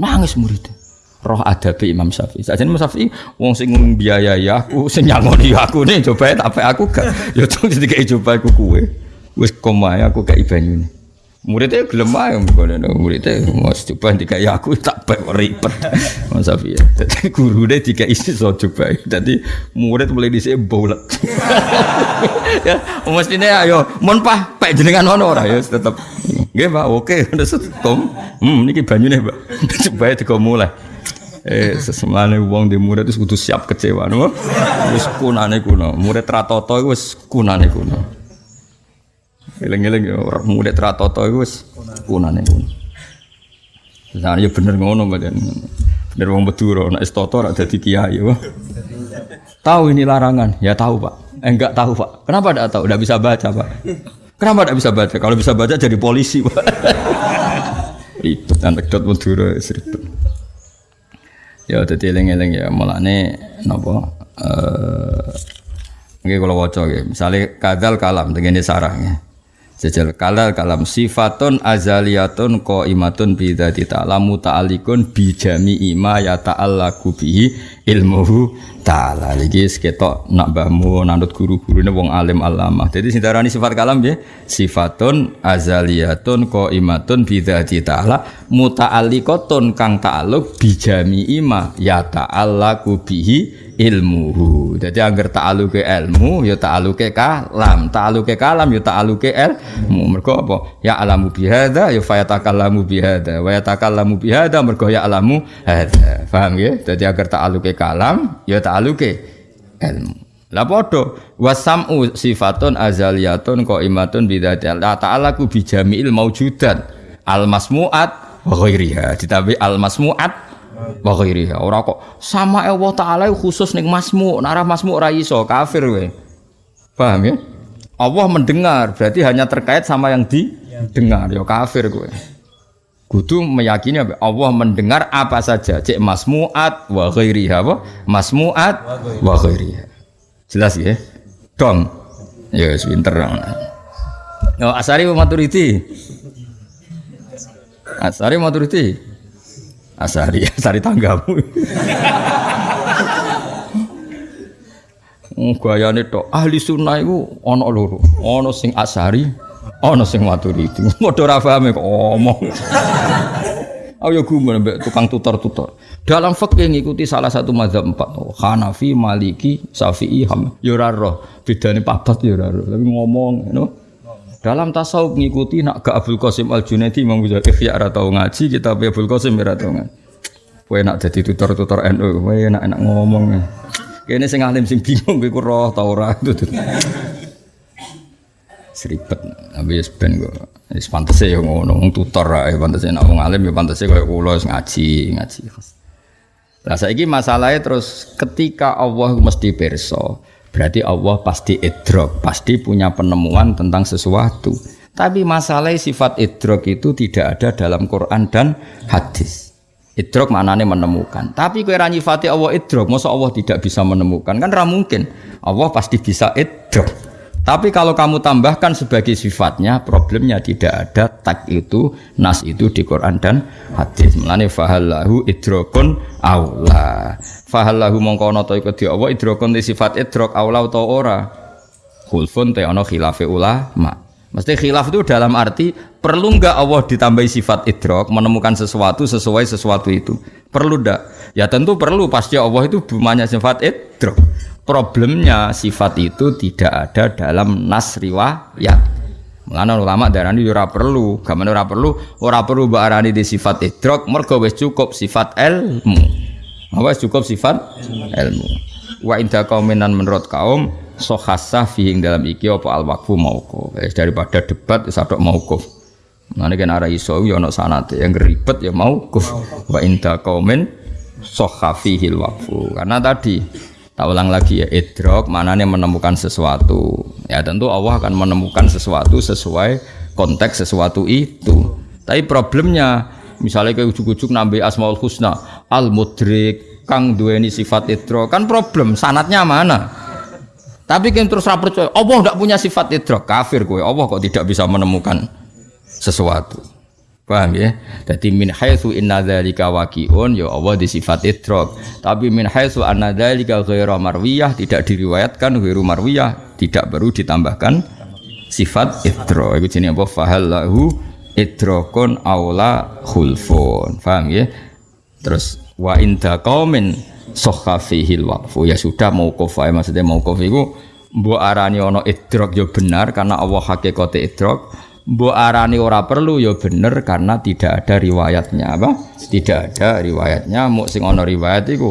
Nangis muridnya roh adabe Imam Syafi'i. Sajen Imam Syafi'i wong sing biayai aku, sing nyangoni aku nih coba tapi aku gak ya tuh dikai coba aku kue. Wis komae aku kayak banyune. Muridnya gelem ae ngono muridnya mas coba dikai aku tak bae ribet. Mas Syafi'i. Dadi gurune dikai iso coba. Dadi murid mulai dhisik bolet. ya mestine ayo mon pah pek jenengan ono ora ya tetep. Nggih Pak, oke udah setom. Hmm niki banyune Pak. Coba digo mulai. Eh sesemane wong di murid itu kudu siap kecewa no. Wis kunane kuno. Murid ratoto iku wis kunane kuno. Eling-eling ya murid ratoto iku wis kunane kuno. Nah, ya bener ngono badan. Bener wong Madura nek istoto ora dadi kiai. Tahu ini larangan? Ya tahu, Pak. Eh, enggak tahu, Pak. Kenapa enggak tahu? Enggak bisa baca, Pak. Kenapa enggak bisa baca? Kalau bisa baca jadi polisi, Pak. Ribet anekdot Madura ribet. Ya dadi eling-eling ya mulane napa eh nggih kula waca nggih. Misale kadal kalam tengene sarah nggih. Kalal kalam sifatun azaliyatun qaimatun bi dzati ta'ala muta'alliqun bi jami'i ma ya ta'allaqu bihi ilmuhu ta'ala. Iki seketok nak mbahmu nanut guru-gurune wong alim alamah. Jadi sing darani sifat kalam ya sifatun azaliyatun qaimatun bi dzati ta'ala muta'alliqatun kang ta'alluq bi jami'i ma ya ta'allaqu bihi ilmuhu. Jadi agar ta'aluke ilmu ya ta'aluke kalam, ta'aluke kalam ya ta'aluke ilmu. Mergo apa? Ya alamu bihada ya fayatakallamu bihada wa yatakallamu bihada mergo ya alamu hada. Paham ya? Jadi agar ta'aluke kalam ya ta'aluke ilmu. Lah wasam'u sifatun azaliyatun qaimatun bidzati Allah ta'ala ku bijami'il maujudat al masmu'at wa ditambahi al masmu'at wa ghairiha. Ora kok sama Allah taala khusus ning masmu narah masmu ora iso kafir we paham ya? Allah mendengar berarti hanya terkait sama yang didengar ya kafir kowe kudu meyakini? Allah mendengar apa saja. Cek masmuat wa ghairiha apa? Masmuat wa ghairiha. jelas ya? Dong. Ya wis pinter. Oh, Asari Maturidi? Asari Maturidi? Asari Asari tanggamu. Gayane tok ahli sunnah iku ana loro. Ana sing Asari, ana sing Maturidi. Padha ora paham kok omong. Ayo gumun mbek tukang tutor-tutor. Dalam fikih ngikuti salah satu mazhab empat. Oh, Hanafi, Maliki, Syafi'i, Ham. Ya ora roh. Bedane papat ya ora roh. Tapi ngomong, know. Dalam tasawuf ngikuti nak ke Abdul Qasim Al Junaidi Imam Ghazali Ihya ora tau ngaji, kita Abdul Qasim ora tau ngaji. Kowe nak jadi tutor-tutor NU, kowe enak-enak ngomong. Kene sing alim sing bingung kowe roh ta ora. Seribet, tapi ya ben kok. Wis pantese ya ngono, wong tutor ae pantese nek wong alim ya pantese kaya kula wis ngaji, ngaji. Lah saiki masalahnya terus ketika Allah mesti perso, berarti Allah pasti idrok, pasti punya penemuan tentang sesuatu. Tapi masalah sifat idrok itu tidak ada dalam Quran dan hadis. Idrok maknanya menemukan. Tapi kue nyifati Allah idrok, masa Allah tidak bisa menemukan? Kan ra mungkin. Allah pasti bisa idrok. Tapi kalau kamu tambahkan sebagai sifatnya, problemnya tidak ada tak itu, nas itu di Quran dan hadis. Mulane fahallahu idrokun aula. Fahallahu mongko ana ta iku di Allah idrokun di sifat idrok aula utawa ora. Khulfun te ana khilafe ulama. Mesti khilaf itu dalam arti perlu nggak Allah ditambahi sifat idrok menemukan sesuatu sesuai sesuatu itu perlu ndak? Ya tentu perlu pasti Allah itu bumanya sifat idrok. Problemnya sifat itu tidak ada dalam nas riwayat. Mulane ulama darani ora perlu, gamane ora perlu, ora perlu mbok arani di sifat idrok, mergo wis cukup sifat ilmu. Apa cukup sifat ilmu. Wa inda kauminan menurut kaum sohasah fihing dalam iki apa al waqfu mauquf. daripada debat wis adok mauquf. Mulane kan arah iso ya ana sanate yang ribet ya mauquf. Wa inda kaumin sohafihil waqfu. Karena tadi Tak ulang lagi ya, idrok maknanya menemukan sesuatu. Ya tentu Allah akan menemukan sesuatu sesuai konteks sesuatu itu. Tapi problemnya misalnya kayak ujuk-ujuk nambah asmaul husna, al mudrik, kang duweni sifat idrok, kan problem sanatnya mana? Tapi kan terus percaya, Allah tidak punya sifat idrok, kafir gue. Allah kok tidak bisa menemukan sesuatu. Paham ya? Jadi min haitsu inna dzalika waqi'un ya Allah di sifat idrok. Tapi min haitsu anna dzalika ghairu marwiyah tidak diriwayatkan ghairu marwiyah tidak baru ditambahkan sifat idrok. Iku jenenge apa? Fahallahu idrokun aula khulfun. Paham ya? Terus wa inda qaumin sahha fihil waqfu. Ya sudah mauquf ae maksudnya mauquf iku mbok arani ana idrok ya benar karena Allah hakikate idrok Mbok arani ora perlu ya bener karena tidak ada riwayatnya apa? Tidak ada riwayatnya, mau sing ana riwayat iku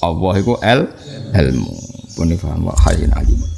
Allah iku el ilmu. Pun paham wa alim.